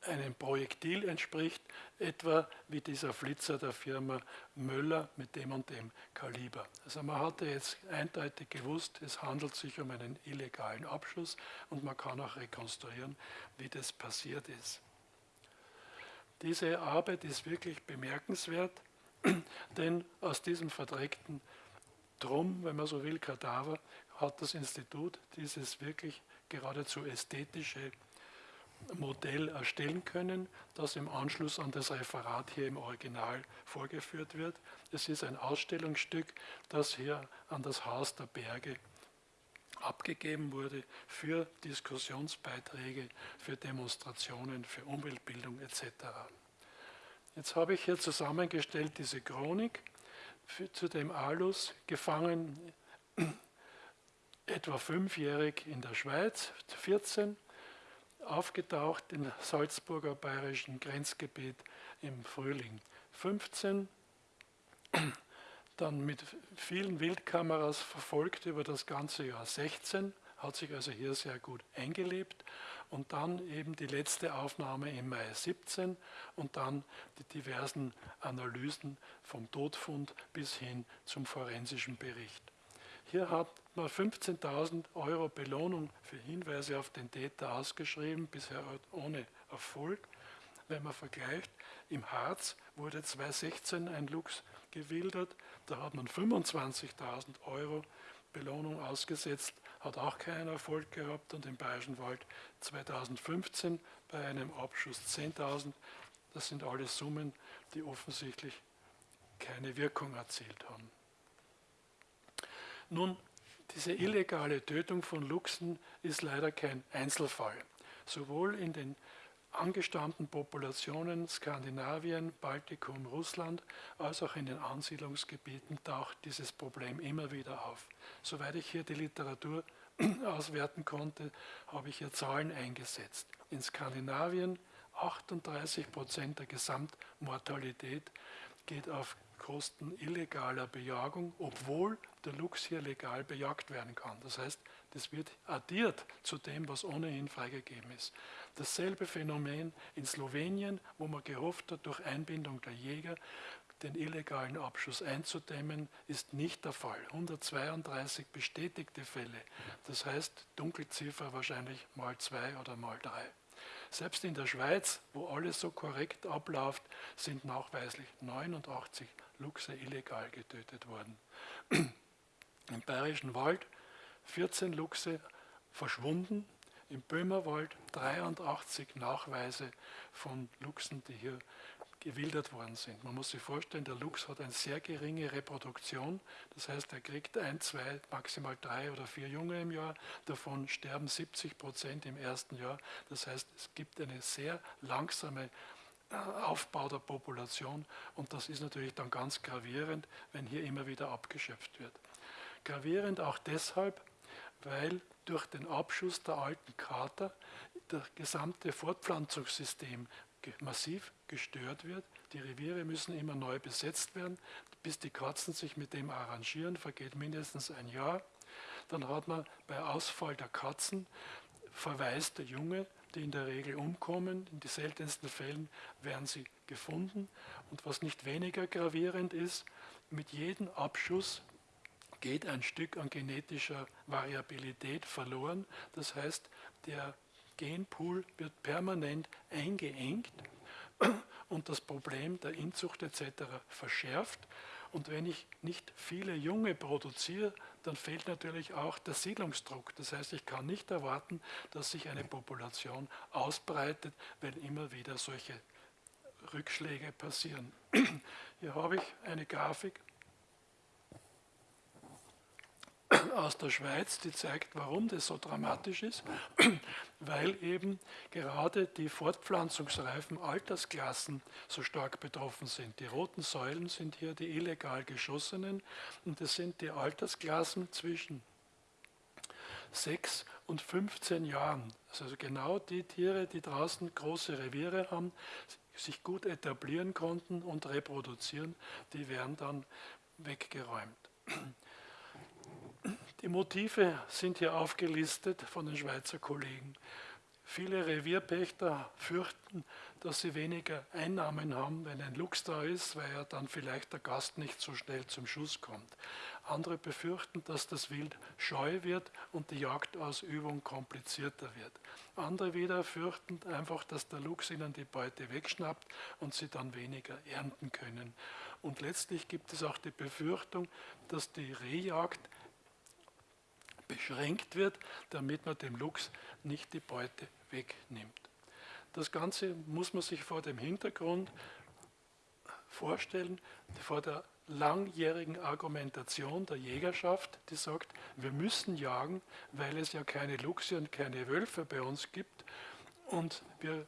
einem Projektil entspricht, etwa wie dieser Flitzer der Firma Möller mit dem und dem Kaliber. Also man hatte jetzt eindeutig gewusst, es handelt sich um einen illegalen Abschuss und man kann auch rekonstruieren, wie das passiert ist. Diese Arbeit ist wirklich bemerkenswert, <clears throat> denn aus diesem verdreckten Drum, wenn man so will, Kadaver, hat das Institut dieses wirklich geradezu ästhetische Modell erstellen können, das im Anschluss an das Referat hier im Original vorgeführt wird. Es ist ein Ausstellungsstück, das hier an das Haus der Berge abgegeben wurde für Diskussionsbeiträge, für Demonstrationen, für Umweltbildung etc. Jetzt habe ich hier zusammengestellt diese Chronik für, zu dem Alus, gefangen <clears throat> etwa fünfjährig in der Schweiz, 14, aufgetaucht im Salzburger bayerischen Grenzgebiet im Frühling 15, dann mit vielen Wildkameras verfolgt über das ganze Jahr 16, hat sich also hier sehr gut eingelebt und dann eben die letzte Aufnahme im Mai 17 und dann die diversen Analysen vom Todfund bis hin zum forensischen Bericht. Hier hat man 15.000 Euro Belohnung für Hinweise auf den Täter ausgeschrieben, bisher ohne Erfolg. Wenn man vergleicht, im Harz wurde 2016 ein Luchs gewildert, da hat man 25.000 Euro Belohnung ausgesetzt, hat auch keinen Erfolg gehabt und im Bayerischen Wald 2015 bei einem Abschuss 10.000. Das sind alles Summen, die offensichtlich keine Wirkung erzielt haben. Nun, diese illegale Tötung von Luchsen ist leider kein Einzelfall. Sowohl in den angestammten Populationen Skandinavien, Baltikum, Russland, als auch in den Ansiedlungsgebieten taucht dieses Problem immer wieder auf. Soweit ich hier die Literatur <clears throat> auswerten konnte, habe ich hier Zahlen eingesetzt. In Skandinavien 38 Prozent der Gesamtmortalität geht auf Kosten illegaler Bejagung, obwohl der Luchs hier legal bejagt werden kann. Das heißt, das wird addiert zu dem, was ohnehin freigegeben ist. Dasselbe Phänomen in Slowenien, wo man gehofft hat, durch Einbindung der Jäger den illegalen Abschuss einzudämmen, ist nicht der Fall. 132 bestätigte Fälle. Das heißt, Dunkelziffer wahrscheinlich mal zwei oder mal drei. Selbst in der Schweiz, wo alles so korrekt abläuft, sind nachweislich 89 Luchse illegal getötet worden. Im Bayerischen Wald 14 Luchse verschwunden, im Böhmerwald 83 Nachweise von Luchsen, die hier gewildert worden sind. Man muss sich vorstellen, der Luchs hat eine sehr geringe Reproduktion, das heißt, er kriegt ein, zwei, maximal drei oder vier Junge im Jahr, davon sterben 70 Prozent im ersten Jahr. Das heißt, es gibt eine sehr langsame äh, Aufbau der Population und das ist natürlich dann ganz gravierend, wenn hier immer wieder abgeschöpft wird. Gravierend auch deshalb, weil durch den Abschuss der alten Krater das gesamte Fortpflanzungssystem massiv gestört wird. Die Reviere müssen immer neu besetzt werden. Bis die Katzen sich mit dem arrangieren, vergeht mindestens ein Jahr. Dann hat man bei Ausfall der Katzen verwaiste Junge, die in der Regel umkommen. In den seltensten Fällen werden sie gefunden. Und was nicht weniger gravierend ist, mit jedem Abschuss geht ein Stück an genetischer Variabilität verloren. Das heißt, der Genpool wird permanent eingeengt <clears throat> und das Problem der Inzucht etc. verschärft. Und wenn ich nicht viele Junge produziere, dann fehlt natürlich auch der Siedlungsdruck. Das heißt, ich kann nicht erwarten, dass sich eine Population ausbreitet, wenn immer wieder solche Rückschläge passieren. <clears throat> Hier habe ich eine Grafik aus der Schweiz, die zeigt, warum das so dramatisch ist, <clears throat> weil eben gerade die fortpflanzungsreifen Altersklassen so stark betroffen sind. Die roten Säulen sind hier die illegal geschossenen und das sind die Altersklassen zwischen sechs und 15 Jahren. Also genau die Tiere, die draußen große Reviere haben, sich gut etablieren konnten und reproduzieren, die werden dann weggeräumt. <clears throat> Die Motive sind hier aufgelistet von den Schweizer Kollegen. Viele Revierpächter fürchten, dass sie weniger Einnahmen haben, wenn ein Luchs da ist, weil ja dann vielleicht der Gast nicht so schnell zum Schuss kommt. Andere befürchten, dass das Wild scheu wird und die Jagdausübung komplizierter wird. Andere wieder fürchten einfach, dass der Luchs ihnen die Beute wegschnappt und sie dann weniger ernten können. Und letztlich gibt es auch die Befürchtung, dass die Rehjagd beschränkt wird, damit man dem Luchs nicht die Beute wegnimmt. Das Ganze muss man sich vor dem Hintergrund vorstellen, vor der langjährigen Argumentation der Jägerschaft, die sagt, wir müssen jagen, weil es ja keine Luchse und keine Wölfe bei uns gibt und wir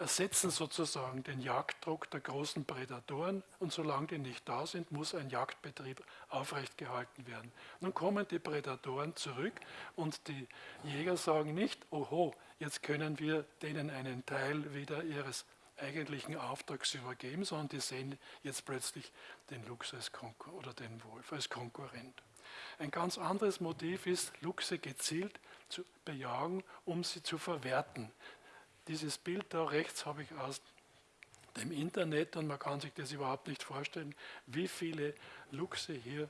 ersetzen sozusagen den Jagddruck der großen Prädatoren und solange die nicht da sind, muss ein Jagdbetrieb aufrechtgehalten werden. Nun kommen die Prädatoren zurück und die Jäger sagen nicht, oho, jetzt können wir denen einen Teil wieder ihres eigentlichen Auftrags übergeben, sondern die sehen jetzt plötzlich den Luchs als oder den Wolf als Konkurrent. Ein ganz anderes Motiv ist, Luchse gezielt zu bejagen, um sie zu verwerten. Dieses Bild da rechts habe ich aus dem Internet und man kann sich das überhaupt nicht vorstellen, wie viele Luchse hier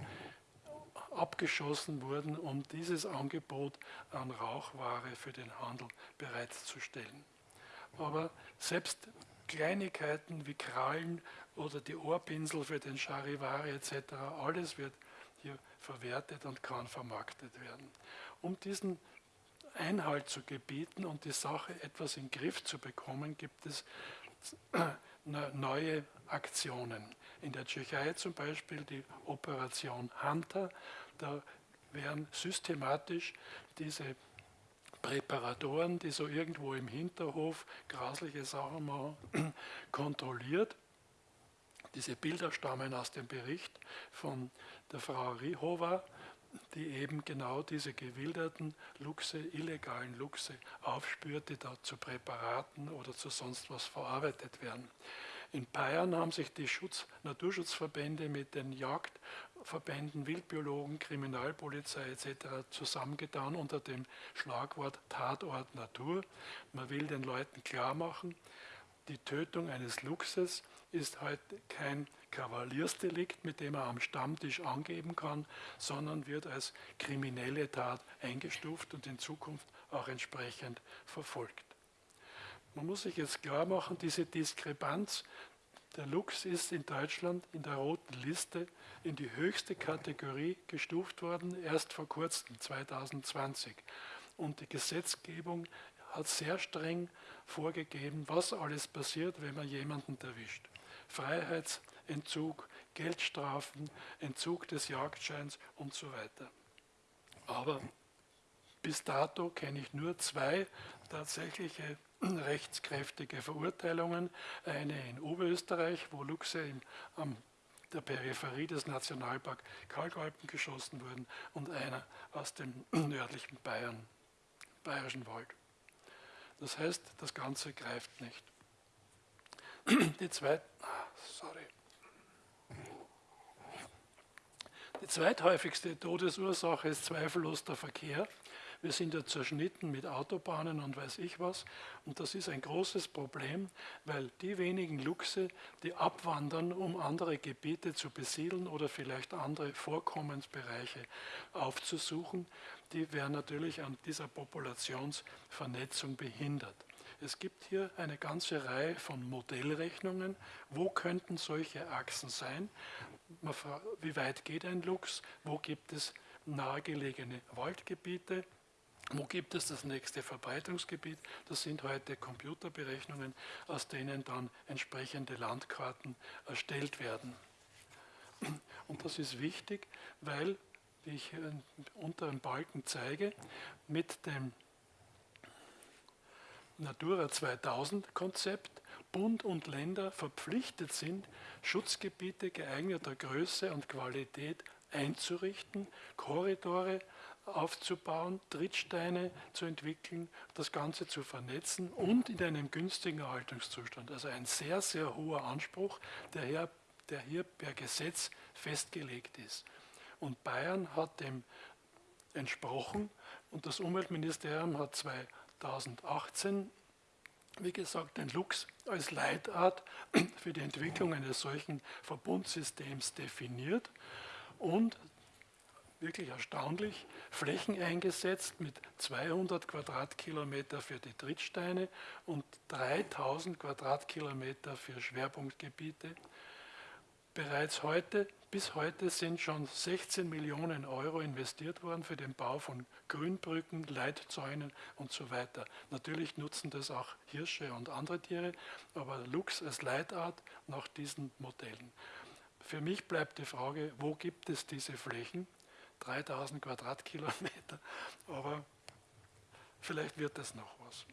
abgeschossen wurden, um dieses Angebot an Rauchware für den Handel bereitzustellen. Aber selbst Kleinigkeiten wie Krallen oder die Ohrpinsel für den Charivari etc., alles wird hier verwertet und kann vermarktet werden. Um diesen Einhalt zu gebieten und die Sache etwas in den Griff zu bekommen, gibt es <clears throat> neue Aktionen. In der Tschechei zum Beispiel die Operation Hunter, da werden systematisch diese Präparatoren, die so irgendwo im Hinterhof grasliche Sachen machen, <clears throat> kontrolliert. Diese Bilder stammen aus dem Bericht von der Frau Rihova, die eben genau diese gewilderten Luchse, illegalen Luchse aufspürt, die da zu Präparaten oder zu sonst was verarbeitet werden. In Bayern haben sich die Schutz Naturschutzverbände mit den Jagdverbänden, Wildbiologen, Kriminalpolizei etc. zusammengetan unter dem Schlagwort Tatort Natur. Man will den Leuten klar machen, die Tötung eines Luchses ist heute kein Kavaliersdelikt, mit dem er am Stammtisch angeben kann, sondern wird als kriminelle Tat eingestuft und in Zukunft auch entsprechend verfolgt. Man muss sich jetzt klar machen, diese Diskrepanz, der Luchs ist in Deutschland in der roten Liste in die höchste Kategorie gestuft worden, erst vor kurzem, 2020. Und die Gesetzgebung hat sehr streng vorgegeben, was alles passiert, wenn man jemanden erwischt. Freiheitsentzug, Geldstrafen, Entzug des Jagdscheins und so weiter. Aber bis dato kenne ich nur zwei tatsächliche <clears throat> rechtskräftige Verurteilungen. Eine in Oberösterreich, wo Luchse in, an der Peripherie des Nationalparks Kalkalpen geschossen wurden und einer aus dem <clears throat> nördlichen Bayern, bayerischen Wald. Das heißt, das Ganze greift nicht. <clears throat> Die, zweit, sorry. Die zweithäufigste Todesursache ist zweifellos der Verkehr. Wir sind ja zerschnitten mit Autobahnen und weiß ich was. Und das ist ein großes Problem, weil die wenigen Luchse, die abwandern, um andere Gebiete zu besiedeln oder vielleicht andere Vorkommensbereiche aufzusuchen, die werden natürlich an dieser Populationsvernetzung behindert. Es gibt hier eine ganze Reihe von Modellrechnungen. Wo könnten solche Achsen sein? Wie weit geht ein Luchs? Wo gibt es nahegelegene Waldgebiete? Wo gibt es das nächste Verbreitungsgebiet? Das sind heute Computerberechnungen, aus denen dann entsprechende Landkarten erstellt werden. Und das ist wichtig, weil, wie ich hier im unteren Balken zeige, mit dem Natura 2000 Konzept Bund und Länder verpflichtet sind, Schutzgebiete geeigneter Größe und Qualität einzurichten, Korridore aufzubauen, Trittsteine zu entwickeln, das Ganze zu vernetzen und in einem günstigen Erhaltungszustand. Also ein sehr, sehr hoher Anspruch, der hier, der hier per Gesetz festgelegt ist. Und Bayern hat dem entsprochen und das Umweltministerium hat 2018, wie gesagt, den Lux als Leitart <clears throat> für die Entwicklung eines solchen Verbundsystems definiert und wirklich erstaunlich, Flächen eingesetzt mit 200 Quadratkilometer für die Trittsteine und 3000 Quadratkilometer für Schwerpunktgebiete. Bereits heute, bis heute sind schon 16 Millionen Euro investiert worden für den Bau von Grünbrücken, Leitzäunen und so weiter. Natürlich nutzen das auch Hirsche und andere Tiere, aber Luchs als Leitart nach diesen Modellen. Für mich bleibt die Frage, wo gibt es diese Flächen? 3000 Quadratkilometer, aber vielleicht wird es noch was.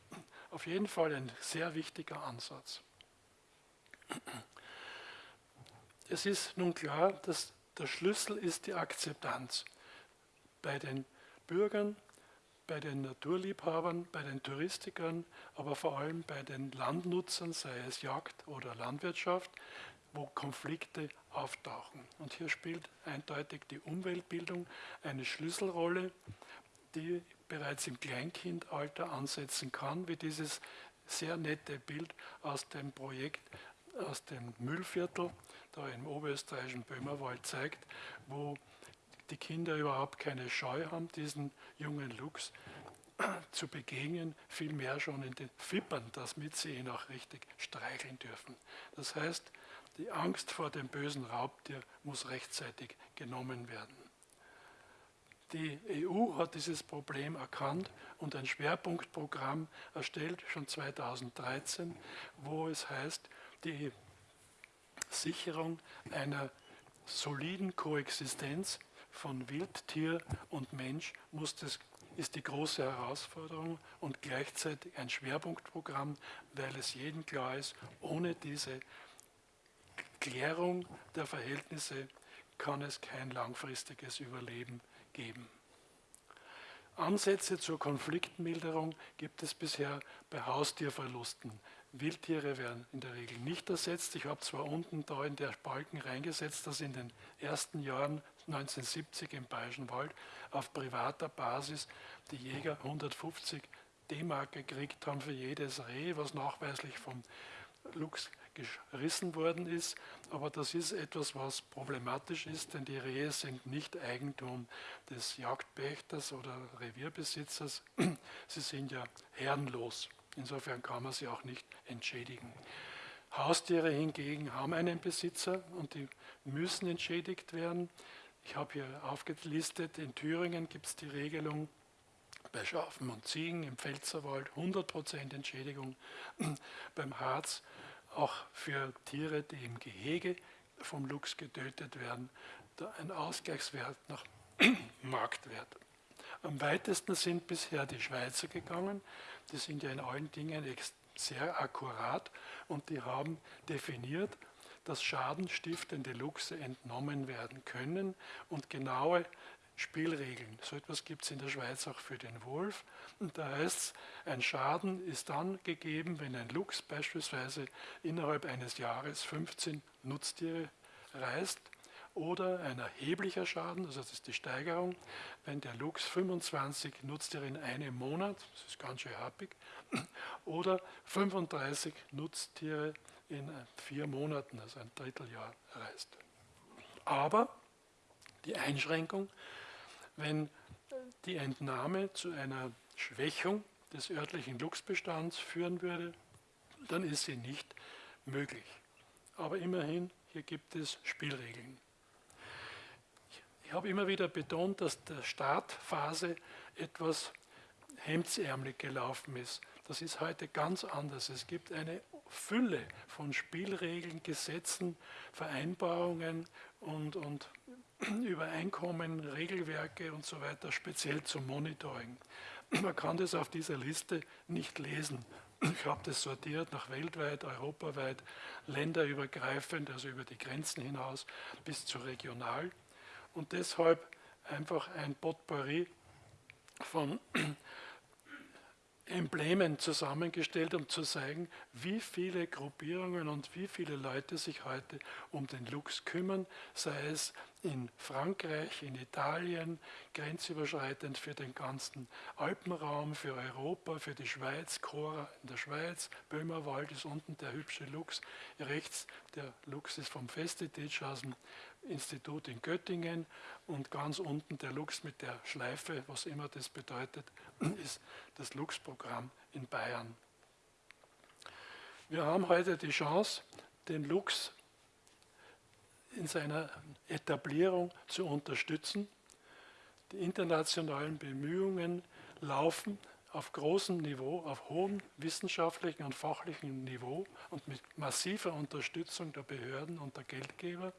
Auf jeden Fall ein sehr wichtiger Ansatz. Es ist nun klar, dass der Schlüssel ist die Akzeptanz bei den Bürgern, bei den Naturliebhabern, bei den Touristikern, aber vor allem bei den Landnutzern, sei es Jagd oder Landwirtschaft, wo Konflikte auftauchen. Und hier spielt eindeutig die Umweltbildung eine Schlüsselrolle, die bereits im Kleinkindalter ansetzen kann, wie dieses sehr nette Bild aus dem Projekt aus dem Müllviertel, da im oberösterreichischen Böhmerwald zeigt, wo die Kinder überhaupt keine Scheu haben, diesen jungen Luchs <clears throat> zu begegnen, vielmehr schon in den Fippern, damit sie ihn auch richtig streicheln dürfen. Das heißt, die Angst vor dem bösen Raubtier muss rechtzeitig genommen werden. Die EU hat dieses Problem erkannt und ein Schwerpunktprogramm erstellt, schon 2013, wo es heißt, die Sicherung einer soliden Koexistenz von Wildtier und Mensch muss das, ist die große Herausforderung und gleichzeitig ein Schwerpunktprogramm, weil es jedem klar ist, ohne diese Klärung der Verhältnisse kann es kein langfristiges Überleben geben. Ansätze zur Konfliktmilderung gibt es bisher bei Haustierverlusten. Wildtiere werden in der Regel nicht ersetzt. Ich habe zwar unten da in der Balken reingesetzt, dass in den ersten Jahren 1970 im Bayerischen Wald auf privater Basis die Jäger 150 D-Mark gekriegt haben für jedes Reh, was nachweislich vom Luchs gerissen worden ist. Aber das ist etwas, was problematisch ist, denn die Rehe sind nicht Eigentum des Jagdpächters oder Revierbesitzers. <clears throat> Sie sind ja herrenlos. Insofern kann man sie auch nicht entschädigen. Haustiere hingegen haben einen Besitzer und die müssen entschädigt werden. Ich habe hier aufgelistet, in Thüringen gibt es die Regelung, bei Schafen und Ziegen im Pfälzerwald 100% Entschädigung, <clears throat> beim Harz auch für Tiere, die im Gehege vom Luchs getötet werden, ein Ausgleichswert nach <clears throat> Marktwert. Am weitesten sind bisher die Schweizer gegangen, die sind ja in allen Dingen sehr akkurat und die haben definiert, dass schadenstiftende Luchse entnommen werden können und genaue Spielregeln. So etwas gibt es in der Schweiz auch für den Wolf. Und da heißt es, ein Schaden ist dann gegeben, wenn ein Luchs beispielsweise innerhalb eines Jahres 15 Nutztiere reißt oder ein erheblicher Schaden, also das ist die Steigerung, wenn der Luchs 25 Nutztiere in einem Monat, das ist ganz schön happig, <clears throat> oder 35 Nutztiere in vier Monaten, also ein Dritteljahr reißt. Aber die Einschränkung, wenn die Entnahme zu einer Schwächung des örtlichen Luchsbestands führen würde, dann ist sie nicht möglich. Aber immerhin, hier gibt es Spielregeln. Ich habe immer wieder betont, dass der Startphase etwas hemdsärmelig gelaufen ist. Das ist heute ganz anders. Es gibt eine Fülle von Spielregeln, Gesetzen, Vereinbarungen und, und <clears throat> Übereinkommen, Regelwerke und so weiter, speziell zum Monitoring. <clears throat> Man kann das auf dieser Liste nicht lesen. Ich habe das sortiert nach weltweit, europaweit, länderübergreifend, also über die Grenzen hinaus bis zu regional und deshalb einfach ein Potpourri von Emblemen zusammengestellt, um zu zeigen, wie viele Gruppierungen und wie viele Leute sich heute um den Lux kümmern, sei es in Frankreich, in Italien, grenzüberschreitend für den ganzen Alpenraum, für Europa, für die Schweiz, Chora in der Schweiz, Böhmerwald ist unten der hübsche Lux, rechts der Lux ist vom Festetitsch aus dem Institut in Göttingen und ganz unten der Lux mit der Schleife, was immer das bedeutet, <clears throat> ist das Lux-Programm in Bayern. Wir haben heute die Chance, den Lux in seiner Etablierung zu unterstützen. Die internationalen Bemühungen laufen auf großem Niveau, auf hohem wissenschaftlichen und fachlichen Niveau und mit massiver Unterstützung der Behörden und der Geldgeber.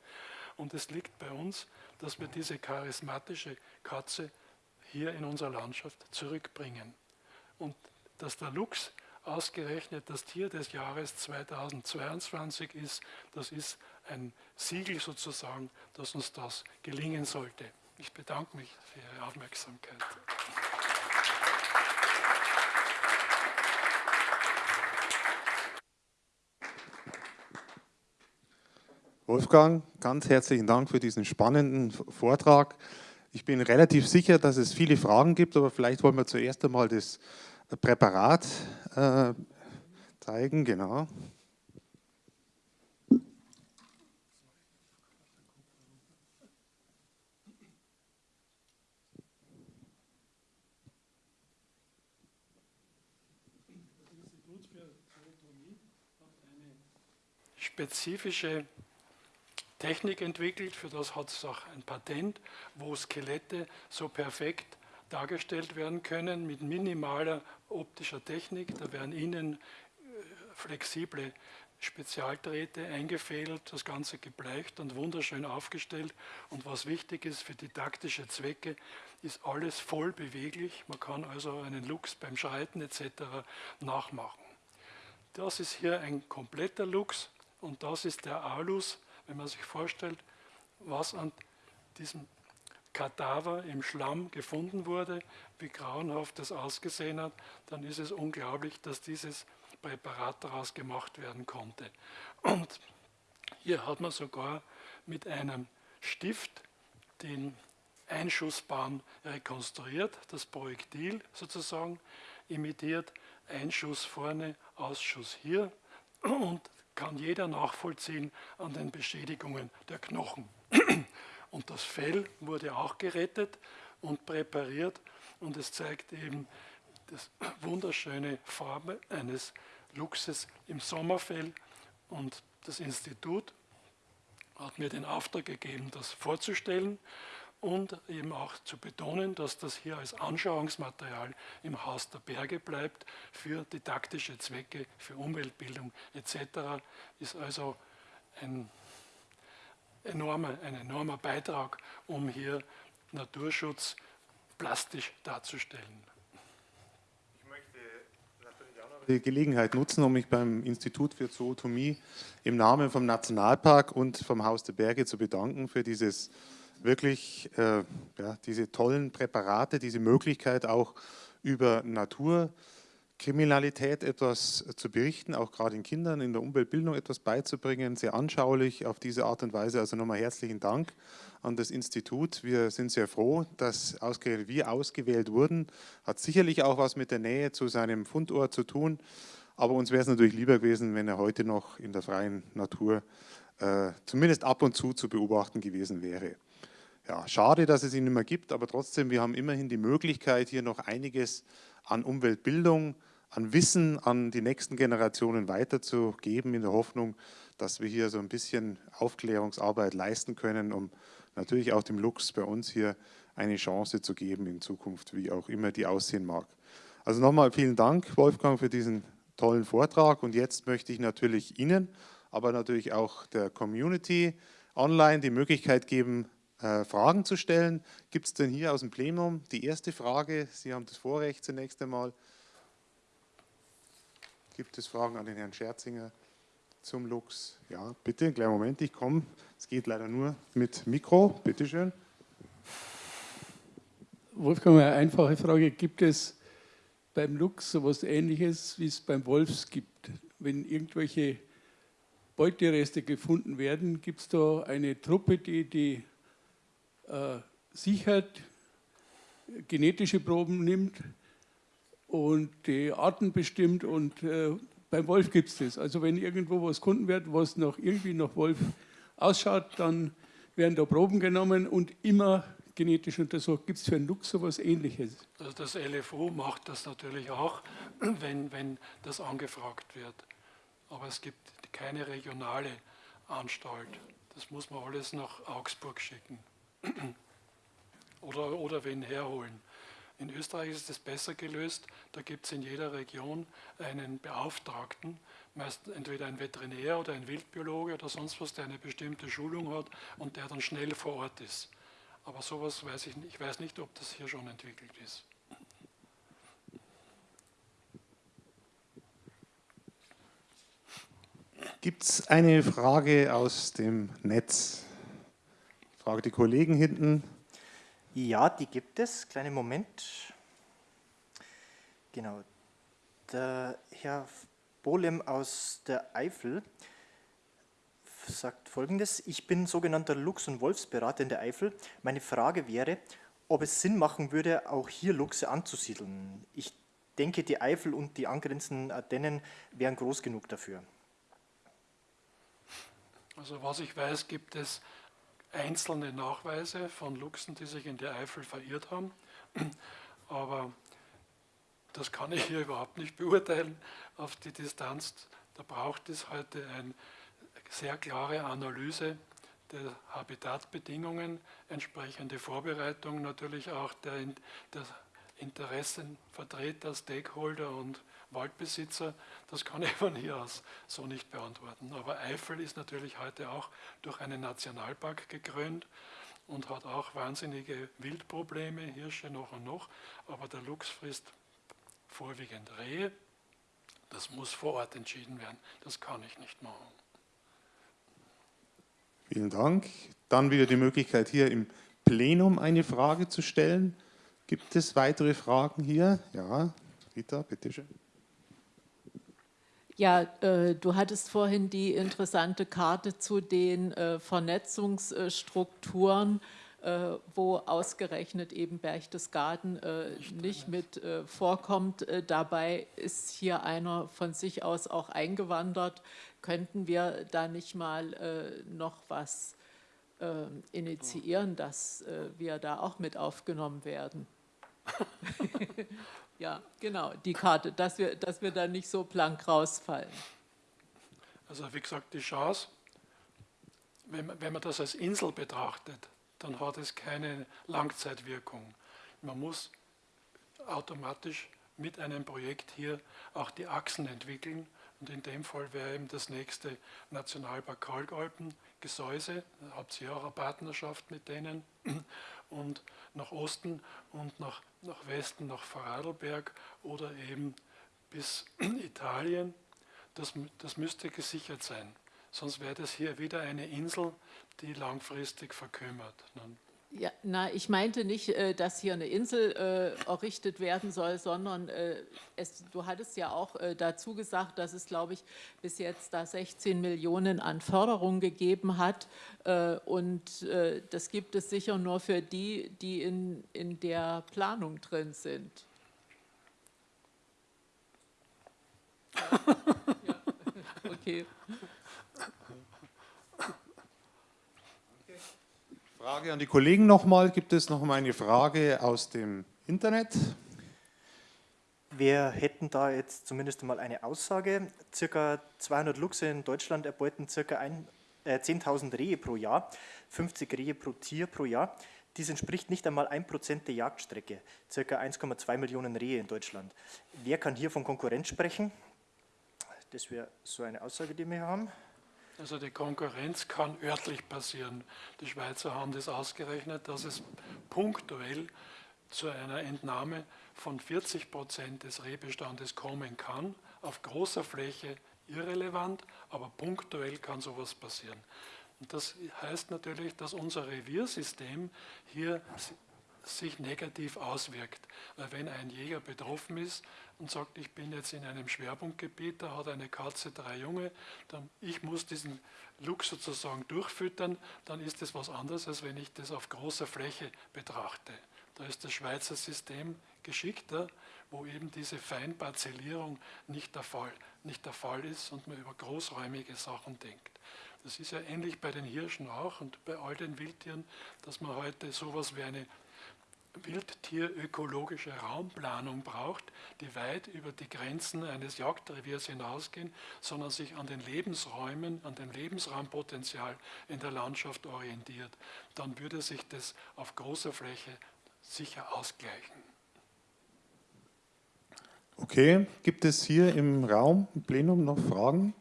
Und es liegt bei uns, dass wir diese charismatische Katze hier in unserer Landschaft zurückbringen. Und dass der Luchs ausgerechnet das Tier des Jahres 2022 ist, das ist ein Siegel sozusagen, dass uns das gelingen sollte. Ich bedanke mich für Ihre Aufmerksamkeit.
Wolfgang, ganz herzlichen Dank für diesen spannenden Vortrag. Ich bin relativ sicher, dass es viele Fragen gibt, aber vielleicht wollen wir zuerst einmal das Präparat äh, zeigen. Genau.
spezifische Technik entwickelt, für das hat es auch ein Patent, wo Skelette so perfekt dargestellt werden können mit minimaler optischer Technik. Da werden innen äh, flexible Spezialdrähte eingefädelt, das Ganze gebleicht und wunderschön aufgestellt. Und was wichtig ist für didaktische Zwecke, ist alles voll beweglich. Man kann also einen Lux beim Schreiten etc. nachmachen. Das ist hier ein kompletter Lux und das ist der Alus, wenn man sich vorstellt, was an diesem Kadaver im Schlamm gefunden wurde, wie grauenhaft das ausgesehen hat, dann ist es unglaublich, dass dieses Präparat daraus gemacht werden konnte. Und hier hat man sogar mit einem Stift den Einschussbahn rekonstruiert, das Projektil sozusagen imitiert, Einschuss vorne, Ausschuss hier und kann jeder nachvollziehen an den Beschädigungen der Knochen. <clears throat> Und das Fell wurde auch gerettet und präpariert. Und es zeigt eben das wunderschöne Farbe eines Luchses im Sommerfell. Und das Institut hat mir den Auftrag gegeben, das vorzustellen und eben auch zu betonen, dass das hier als Anschauungsmaterial im Haus der Berge bleibt für didaktische Zwecke, für Umweltbildung etc. ist also ein enormer, ein enormer Beitrag, um hier Naturschutz plastisch darzustellen.
Ich möchte natürlich auch noch die Gelegenheit nutzen, um mich beim Institut für Zootomie im Namen vom Nationalpark und vom Haus der Berge zu bedanken für dieses wirklich äh, ja, diese tollen Präparate, diese Möglichkeit auch über Naturkriminalität etwas zu berichten, auch gerade den Kindern in der Umweltbildung etwas beizubringen, sehr anschaulich auf diese Art und Weise. Also nochmal herzlichen Dank an das Institut. Wir sind sehr froh, dass ausgerechnet wir ausgewählt wurden. Hat sicherlich auch was mit der Nähe zu seinem Fundort zu tun, aber uns wäre es natürlich lieber gewesen, wenn er heute noch in der freien Natur äh, zumindest ab und zu zu beobachten gewesen wäre. Ja, schade, dass es ihn nicht mehr gibt, aber trotzdem, wir haben immerhin die Möglichkeit, hier noch einiges an Umweltbildung, an Wissen an die nächsten Generationen weiterzugeben, in der Hoffnung, dass wir hier so ein bisschen Aufklärungsarbeit leisten können, um natürlich auch dem Lux bei uns hier eine Chance zu geben in Zukunft, wie auch immer die aussehen mag. Also nochmal vielen Dank, Wolfgang, für diesen tollen Vortrag und jetzt möchte ich natürlich Ihnen, aber natürlich auch der Community online die Möglichkeit geben, äh, Fragen zu stellen. Gibt es denn hier aus dem Plenum die erste Frage? Sie haben das Vorrecht zunächst einmal. Gibt es Fragen an den Herrn Scherzinger zum Lux? Ja, bitte, einen kleinen Moment, ich komme. Es geht leider nur mit Mikro, bitteschön.
Wolfgang, eine einfache Frage. Gibt es beim Luchs so etwas Ähnliches, wie es beim Wolfs gibt? Wenn irgendwelche Beutereste gefunden werden, gibt es da eine Truppe, die die äh, sichert, genetische Proben nimmt und die Arten bestimmt und äh, beim Wolf gibt es das. Also wenn irgendwo was gefunden wird, was noch irgendwie nach Wolf ausschaut, dann werden da Proben genommen und immer genetisch untersucht. Gibt es für einen Luchs so etwas Ähnliches?
Also das LFO macht das natürlich auch, <clears throat> wenn, wenn das angefragt wird. Aber es gibt keine regionale Anstalt. Das muss man alles nach Augsburg schicken oder, oder wen herholen. In Österreich ist es besser gelöst. Da gibt es in jeder Region einen Beauftragten, meist entweder ein Veterinär oder ein Wildbiologe oder sonst was, der eine bestimmte Schulung hat und der dann schnell vor Ort ist. Aber sowas weiß ich nicht. Ich weiß nicht, ob das hier schon entwickelt ist.
Gibt es eine Frage aus dem Netz? Frage die Kollegen hinten.
Ja, die gibt es. Kleinen Moment. Genau. Der Herr Bolem aus der Eifel sagt folgendes. Ich bin sogenannter Luchs- und Wolfsberater in der Eifel. Meine Frage wäre, ob es Sinn machen würde, auch hier Luchse anzusiedeln. Ich denke, die Eifel und die angrenzenden Ardennen wären groß genug dafür.
Also was ich weiß, gibt es einzelne Nachweise von Luchsen, die sich in der Eifel verirrt haben. Aber das kann ich hier überhaupt nicht beurteilen auf die Distanz. Da braucht es heute eine sehr klare Analyse der Habitatbedingungen, entsprechende Vorbereitung natürlich auch der, Interessenvertreter, Stakeholder und Waldbesitzer, das kann <laughs> ich von hier aus so nicht beantworten. Aber Eifel ist natürlich heute auch durch einen Nationalpark gekrönt und hat auch wahnsinnige Wildprobleme, Hirsche noch und noch, aber der Luchs frisst vorwiegend Rehe. Das muss vor Ort entschieden werden, das kann ich nicht machen.
Vielen Dank. Dann wieder die Möglichkeit, hier im Plenum eine Frage zu stellen. Gibt es weitere Fragen hier? Ja, Rita, bitteschön.
Ja, äh, du hattest vorhin die interessante Karte zu den äh, Vernetzungsstrukturen, äh, wo ausgerechnet eben Berchtesgaden äh, nicht mit äh, vorkommt. Äh, dabei ist hier einer von sich aus auch eingewandert. Könnten wir da nicht mal noch was initiieren, dass wir da auch mit aufgenommen werden? <laughs> <laughs> Ja, genau, die Karte, dass wir, dass wir da nicht so blank rausfallen.
Also wie gesagt, die Chance, wenn man, wenn man das als Insel betrachtet, dann hat es keine Langzeitwirkung. Man muss automatisch mit einem Projekt hier auch die Achsen entwickeln und in dem Fall wäre eben das nächste Nationalpark Kalkalpen, Gesäuse, da habt ihr auch eine Partnerschaft mit denen und nach Osten und nach, nach Westen, nach Vorarlberg oder eben bis <clears throat> Italien. Das, das müsste gesichert sein. Sonst wäre das hier wieder eine Insel, die langfristig verkümmert.
Ja, na, ich meinte nicht, äh, dass hier eine Insel äh, errichtet werden soll, sondern äh, es, du hattest ja auch äh, dazu gesagt, dass es, glaube ich, bis jetzt da 16 Millionen an Förderung gegeben hat. Äh, und äh, das gibt es sicher nur für die, die in, in der Planung drin sind. <laughs> ja. Okay.
Frage an die Kollegen nochmal. Gibt es noch mal eine Frage aus dem Internet?
Wir hätten da jetzt zumindest mal eine Aussage. Circa 200 Luchse in Deutschland erbeuten circa äh, 10.000 Rehe pro Jahr, 50 Rehe pro Tier pro Jahr. Dies entspricht nicht einmal 1% der Jagdstrecke, circa 1,2 Millionen Rehe in Deutschland. Wer kann hier von Konkurrenz sprechen? Das wäre so eine Aussage, die wir haben.
Also die Konkurrenz kann örtlich passieren. Die Schweizer haben das ausgerechnet, dass es punktuell zu einer Entnahme von 40 Prozent des Rehbestandes kommen kann. Auf großer Fläche irrelevant, aber punktuell kann sowas passieren. Und das heißt natürlich, dass unser Reviersystem hier sich negativ auswirkt. Weil wenn ein Jäger betroffen ist und sagt, ich bin jetzt in einem Schwerpunktgebiet, da hat eine Katze drei Junge, dann ich muss diesen Luchs sozusagen durchfüttern, dann ist das was anderes, als wenn ich das auf großer Fläche betrachte. Da ist das Schweizer System geschickter, wo eben diese Feinparzellierung nicht der, Fall, nicht der Fall ist und man über großräumige Sachen denkt. Das ist ja ähnlich bei den Hirschen auch und bei all den Wildtieren, dass man heute sowas wie eine wildtierökologische Raumplanung braucht, die weit über die Grenzen eines Jagdreviers hinausgehen, sondern sich an den Lebensräumen, an dem Lebensraumpotenzial in der Landschaft orientiert. Dann würde sich das auf großer Fläche sicher ausgleichen.
Okay, gibt es hier im Raum, im Plenum noch Fragen?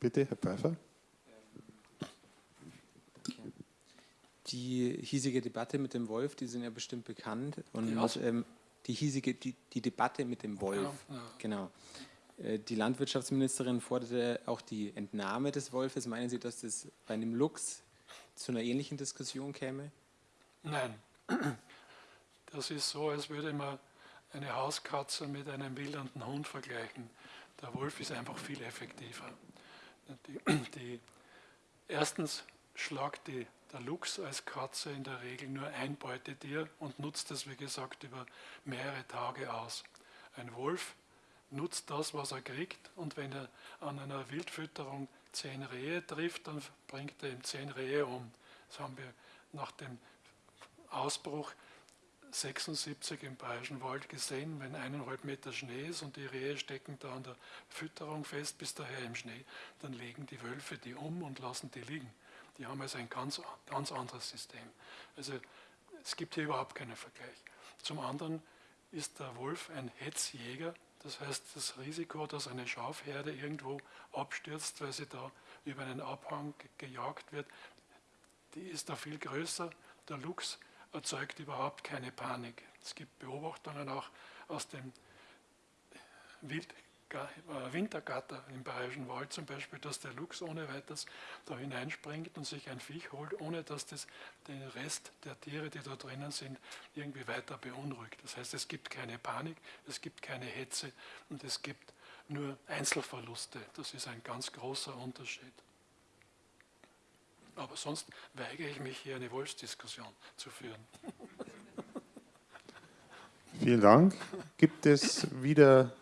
Bitte, Herr Pfeiffer.
Die hiesige Debatte mit dem Wolf, die sind ja bestimmt bekannt. Und die, ähm, die hiesige, die, die, Debatte mit dem Wolf, ja, ja. genau. Äh, die Landwirtschaftsministerin forderte auch die Entnahme des Wolfes. Meinen Sie, dass das bei einem Luchs zu einer ähnlichen Diskussion käme?
Nein. Das ist so, als würde man eine Hauskatze mit einem wildernden Hund vergleichen. Der Wolf ist einfach viel effektiver. Die, die, erstens schlagt die, der Luchs als Katze in der Regel nur ein Beutetier und nutzt es, wie gesagt, über mehrere Tage aus. Ein Wolf nutzt das, was er kriegt und wenn er an einer Wildfütterung zehn Rehe trifft, dann bringt er ihm zehn Rehe um. Das haben wir nach dem Ausbruch 76 im Bayerischen Wald gesehen, wenn eineinhalb Meter Schnee ist und die Rehe stecken da an der Fütterung fest bis daher im Schnee, dann legen die Wölfe die um und lassen die liegen. Die haben also ein ganz, ganz anderes System. Also es gibt hier überhaupt keinen Vergleich. Zum anderen ist der Wolf ein Hetzjäger, das heißt das Risiko, dass eine Schafherde irgendwo abstürzt, weil sie da über einen Abhang gejagt wird, die ist da viel größer. Der Luchs erzeugt überhaupt keine Panik. Es gibt Beobachtungen auch aus dem Wild Wintergatter im Bayerischen Wald zum Beispiel, dass der Luchs ohne weiteres da hineinspringt und sich ein Viech holt, ohne dass das den Rest der Tiere, die da drinnen sind, irgendwie weiter beunruhigt. Das heißt, es gibt keine Panik, es gibt keine Hetze und es gibt nur Einzelverluste. Das ist ein ganz großer Unterschied. Aber sonst weigere ich mich, hier eine Wolfsdiskussion zu führen.
Vielen Dank. Gibt es wieder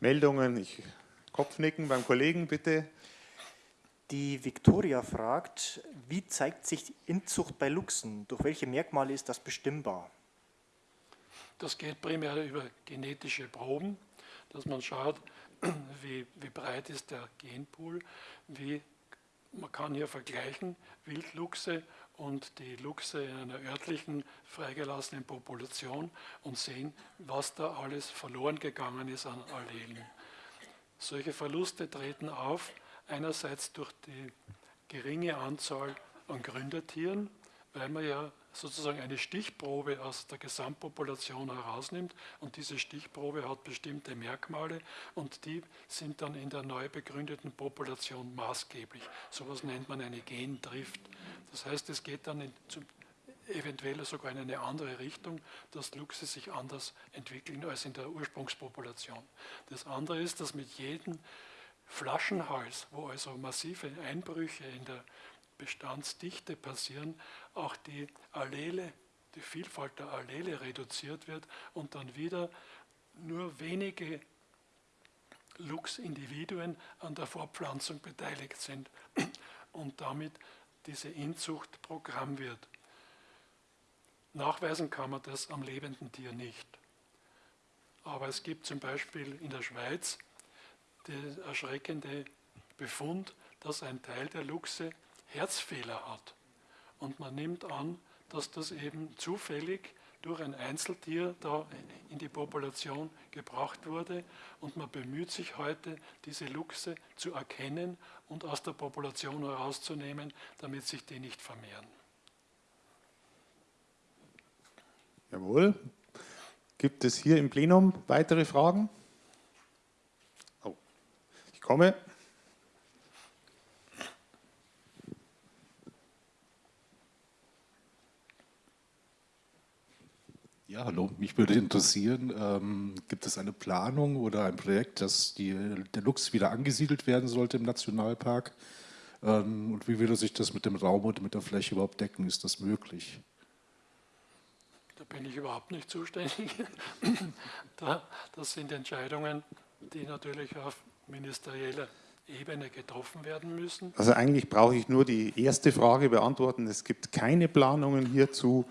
Meldungen? Ich, Kopfnicken beim Kollegen, bitte.
Die Viktoria fragt, wie zeigt sich die Inzucht bei Luchsen? Durch welche Merkmale ist das bestimmbar?
Das geht primär über genetische Proben, dass man schaut, <clears throat> wie, wie breit ist der Genpool, wie man kann hier vergleichen Wildluchse und die Luchse in einer örtlichen freigelassenen Population und sehen, was da alles verloren gegangen ist an Allelen. Solche Verluste treten auf, einerseits durch die geringe Anzahl an Gründertieren, weil man ja sozusagen eine Stichprobe aus der Gesamtpopulation herausnimmt und diese Stichprobe hat bestimmte Merkmale und die sind dann in der neu begründeten Population maßgeblich. So etwas nennt man eine Gendrift. Das heißt, es geht dann in, eventuell sogar in eine andere Richtung, dass Luchse sich anders entwickeln als in der Ursprungspopulation. Das andere ist, dass mit jedem Flaschenhals, wo also massive Einbrüche in der Bestandsdichte passieren, auch die Allele, die Vielfalt der Allele reduziert wird und dann wieder nur wenige Luchsindividuen an der Fortpflanzung beteiligt sind <clears throat> und damit diese Inzucht Programm wird. Nachweisen kann man das am lebenden Tier nicht. Aber es gibt zum Beispiel in der Schweiz den erschreckende Befund, dass ein Teil der Luchse Herzfehler hat. Und man nimmt an, dass das eben zufällig durch ein Einzeltier da in die Population gebracht wurde und man bemüht sich heute, diese Luchse zu erkennen und aus der Population herauszunehmen, damit sich die nicht vermehren.
Jawohl. Gibt es hier im Plenum weitere Fragen? Oh, ich komme.
Ja, hallo. Mich würde interessieren, ähm, gibt es eine Planung oder ein Projekt, dass die, der Luchs wieder angesiedelt werden sollte im Nationalpark? Ähm, und wie würde sich das mit dem Raum und mit der Fläche überhaupt decken? Ist das möglich?
Da bin ich überhaupt nicht zuständig. <laughs> das sind Entscheidungen, die natürlich auf ministerieller Ebene getroffen werden müssen?
Also eigentlich brauche ich nur die erste Frage beantworten. Es gibt keine Planungen hierzu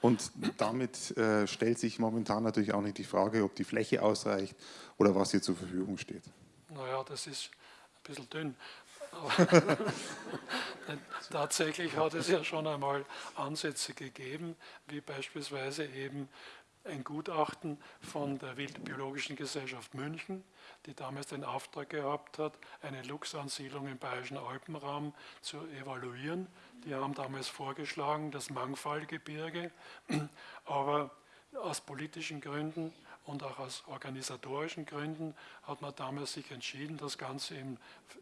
und damit äh, stellt sich momentan natürlich auch nicht die Frage, ob die Fläche ausreicht oder was hier zur Verfügung steht.
Naja, das ist ein bisschen dünn. <laughs> tatsächlich hat es ja schon einmal Ansätze gegeben, wie beispielsweise eben ein Gutachten von der Wildbiologischen Gesellschaft München, die damals den Auftrag gehabt hat, eine Luchsansiedlung im Bayerischen Alpenraum zu evaluieren. Die haben damals vorgeschlagen, das Mangfallgebirge, <clears throat> aber aus politischen Gründen und auch aus organisatorischen Gründen hat man damals sich entschieden, das Ganze im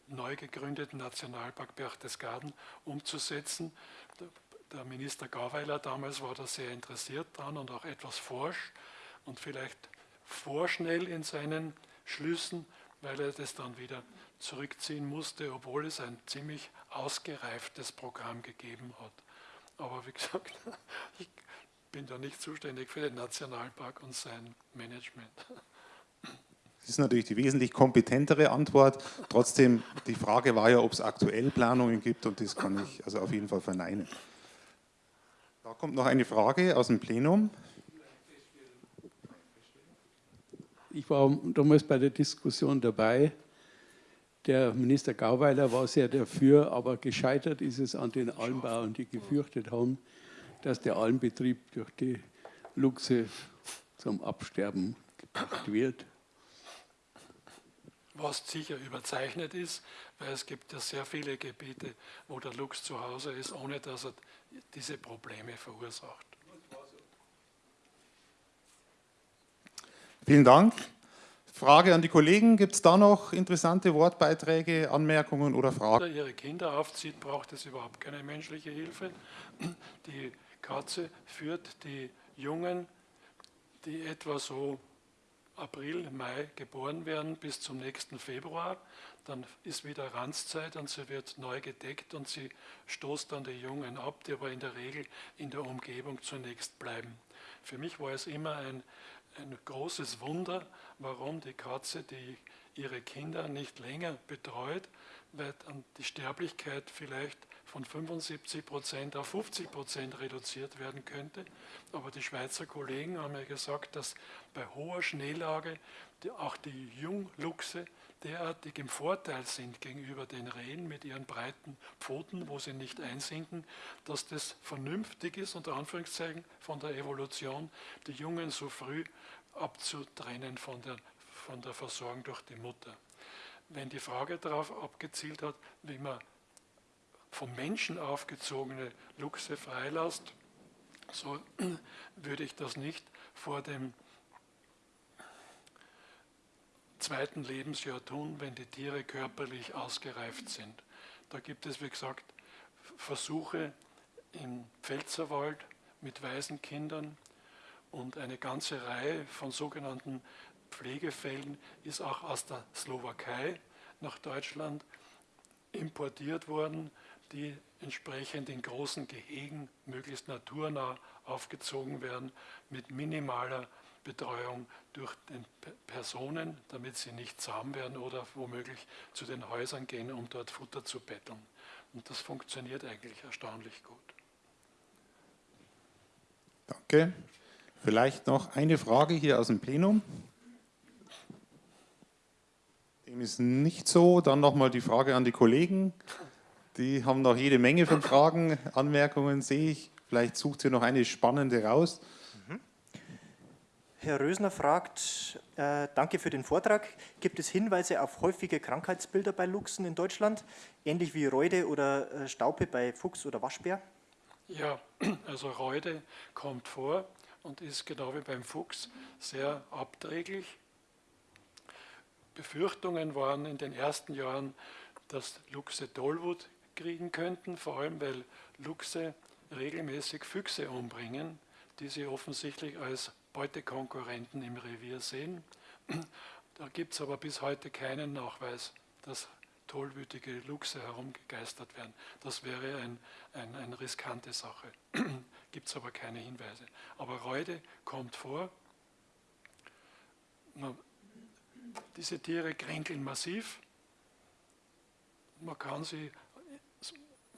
neu gegründeten Nationalpark Berchtesgaden umzusetzen. Der Minister Gaweiler damals war da sehr interessiert dran und auch etwas forsch und vielleicht vorschnell in seinen Schlüssen, weil er das dann wieder zurückziehen musste, obwohl es ein ziemlich ausgereiftes Programm gegeben hat. Aber wie gesagt, <laughs> ich bin da nicht zuständig für den Nationalpark und sein Management.
Das ist natürlich die wesentlich kompetentere Antwort. Trotzdem, die Frage war ja, ob es aktuell Planungen gibt und das kann ich also auf jeden Fall verneinen. Da kommt noch eine Frage aus dem Plenum.
Ich war damals bei der Diskussion dabei. Der Minister Gauweiler war sehr dafür, aber gescheitert ist es an den Almbauern, die gefürchtet haben, dass der Almbetrieb durch die Luchse zum Absterben gebracht wird.
Was sicher überzeichnet ist, weil es gibt ja sehr viele Gebiete, wo der Luchs zu Hause ist, ohne dass er diese Probleme verursacht.
Vielen Dank. Frage an die Kollegen. Gibt es da noch interessante Wortbeiträge, Anmerkungen oder Fragen?
Wenn ihre Kinder aufzieht, braucht es überhaupt keine menschliche Hilfe. Die Katze führt die Jungen, die etwa so April, Mai geboren werden, bis zum nächsten Februar. Dann ist wieder Ranzzeit und sie wird neu gedeckt und sie stoßt dann die Jungen ab, die aber in der Regel in der Umgebung zunächst bleiben. Für mich war es immer ein ein großes Wunder, warum die Katze die ihre Kinder nicht länger betreut, weil dann die Sterblichkeit vielleicht von 75 Prozent auf 50 Prozent reduziert werden könnte. Aber die Schweizer Kollegen haben ja gesagt, dass bei hoher Schneelage die, auch die Jungluchse derartig im Vorteil sind gegenüber den Rehen mit ihren breiten Pfoten, wo sie nicht einsinken, dass das vernünftig ist, unter Anführungszeichen, von der Evolution, die Jungen so früh abzutrennen von der, von der Versorgung durch die Mutter. Wenn die Frage darauf abgezielt hat, wie man vom Menschen aufgezogene Luchse freilässt, so <clears throat> würde ich das nicht vor dem zweiten Lebensjahr tun, wenn die Tiere körperlich ausgereift sind. Da gibt es, wie gesagt, Versuche im Pfälzerwald mit Waisenkindern und eine ganze Reihe von sogenannten Pflegefällen ist auch aus der Slowakei nach Deutschland importiert worden, die entsprechend in großen Gehegen möglichst naturnah aufgezogen werden mit minimaler Betreuung durch den Personen, damit sie nicht zahm werden oder womöglich zu den Häusern gehen, um dort Futter zu betteln. Und das funktioniert eigentlich erstaunlich gut.
Danke. Vielleicht noch eine Frage hier aus dem Plenum. Dem ist nicht so. Dann nochmal die Frage an die Kollegen. Die haben noch jede Menge von Fragen, Anmerkungen, sehe ich. Vielleicht sucht ihr noch eine spannende raus.
Herr Rösner fragt, äh, danke für den Vortrag. Gibt es Hinweise auf häufige Krankheitsbilder bei Luchsen in Deutschland, ähnlich wie Reude oder äh, Staupe bei Fuchs oder Waschbär?
Ja, <clears throat> also Reude kommt vor und ist genau wie beim Fuchs sehr abträglich. Befürchtungen waren in den ersten Jahren, dass Luchse Tollwut kriegen könnten, vor allem weil Luchse regelmäßig Füchse umbringen die Sie offensichtlich als Beutekonkurrenten im Revier sehen. Da gibt es aber bis heute keinen Nachweis, dass tollwütige Luchse herumgegeistert werden. Das wäre ein, ein, eine riskante Sache. <clears throat> gibt es aber keine Hinweise. Aber Reude kommt vor. Man, diese Tiere kränkeln massiv. Man kann sie,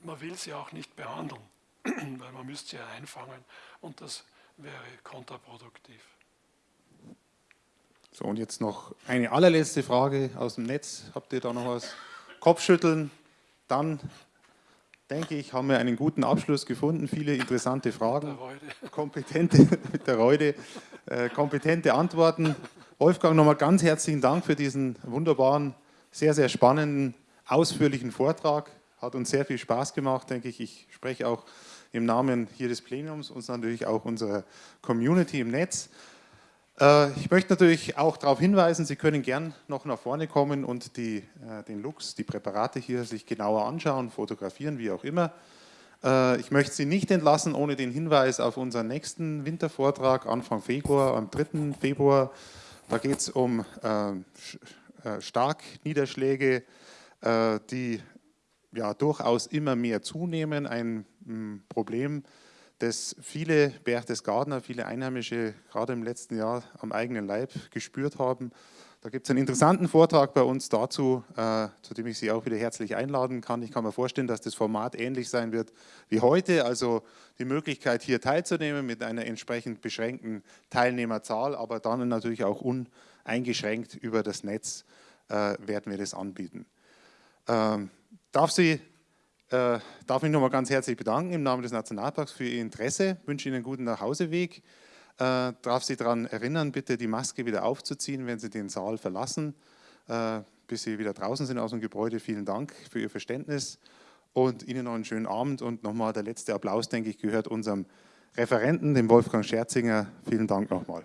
man will sie auch nicht behandeln, <clears throat> weil man müsste sie einfangen und das wäre kontraproduktiv.
So, und jetzt noch eine allerletzte Frage aus dem Netz. Habt ihr da noch was? Kopfschütteln. Dann, denke ich, haben wir einen guten Abschluss gefunden. Viele interessante Fragen. <laughs> Kompetente, mit der Reude, äh, kompetente Antworten. Wolfgang, nochmal ganz herzlichen Dank für diesen wunderbaren, sehr, sehr spannenden, ausführlichen Vortrag. Hat uns sehr viel Spaß gemacht, denke ich. Ich spreche auch im Namen hier des Plenums und natürlich auch unserer Community im Netz. Äh, ich möchte natürlich auch darauf hinweisen, Sie können gern noch nach vorne kommen und die, äh, den Lux, die Präparate hier sich genauer anschauen, fotografieren, wie auch immer. Äh, ich möchte Sie nicht entlassen ohne den Hinweis auf unseren nächsten Wintervortrag Anfang Februar, am 3. Februar. Da geht es um Starkniederschläge, die ja durchaus immer mehr zunehmen, ein mm, Problem, das viele Berchtesgadener, viele Einheimische gerade im letzten Jahr am eigenen Leib gespürt haben. Da gibt es einen interessanten Vortrag bei uns dazu, äh, zu dem ich Sie auch wieder herzlich einladen kann. Ich kann mir vorstellen, dass das Format ähnlich sein wird wie heute, also die Möglichkeit hier teilzunehmen mit einer entsprechend beschränkten Teilnehmerzahl, aber dann natürlich auch uneingeschränkt über das Netz äh, werden wir das anbieten. Ähm, darf Sie äh, darf mich nochmal ganz herzlich bedanken im Namen des Nationalparks für Ihr Interesse. Wünsche Ihnen einen guten Nachhauseweg. Äh, darf Sie daran erinnern, bitte die Maske wieder aufzuziehen, wenn Sie den Saal verlassen, äh, bis Sie wieder draußen sind aus dem Gebäude. Vielen Dank für Ihr Verständnis und Ihnen noch einen schönen Abend. Und nochmal der letzte Applaus, denke ich, gehört unserem Referenten, dem Wolfgang Scherzinger. Vielen Dank nochmal.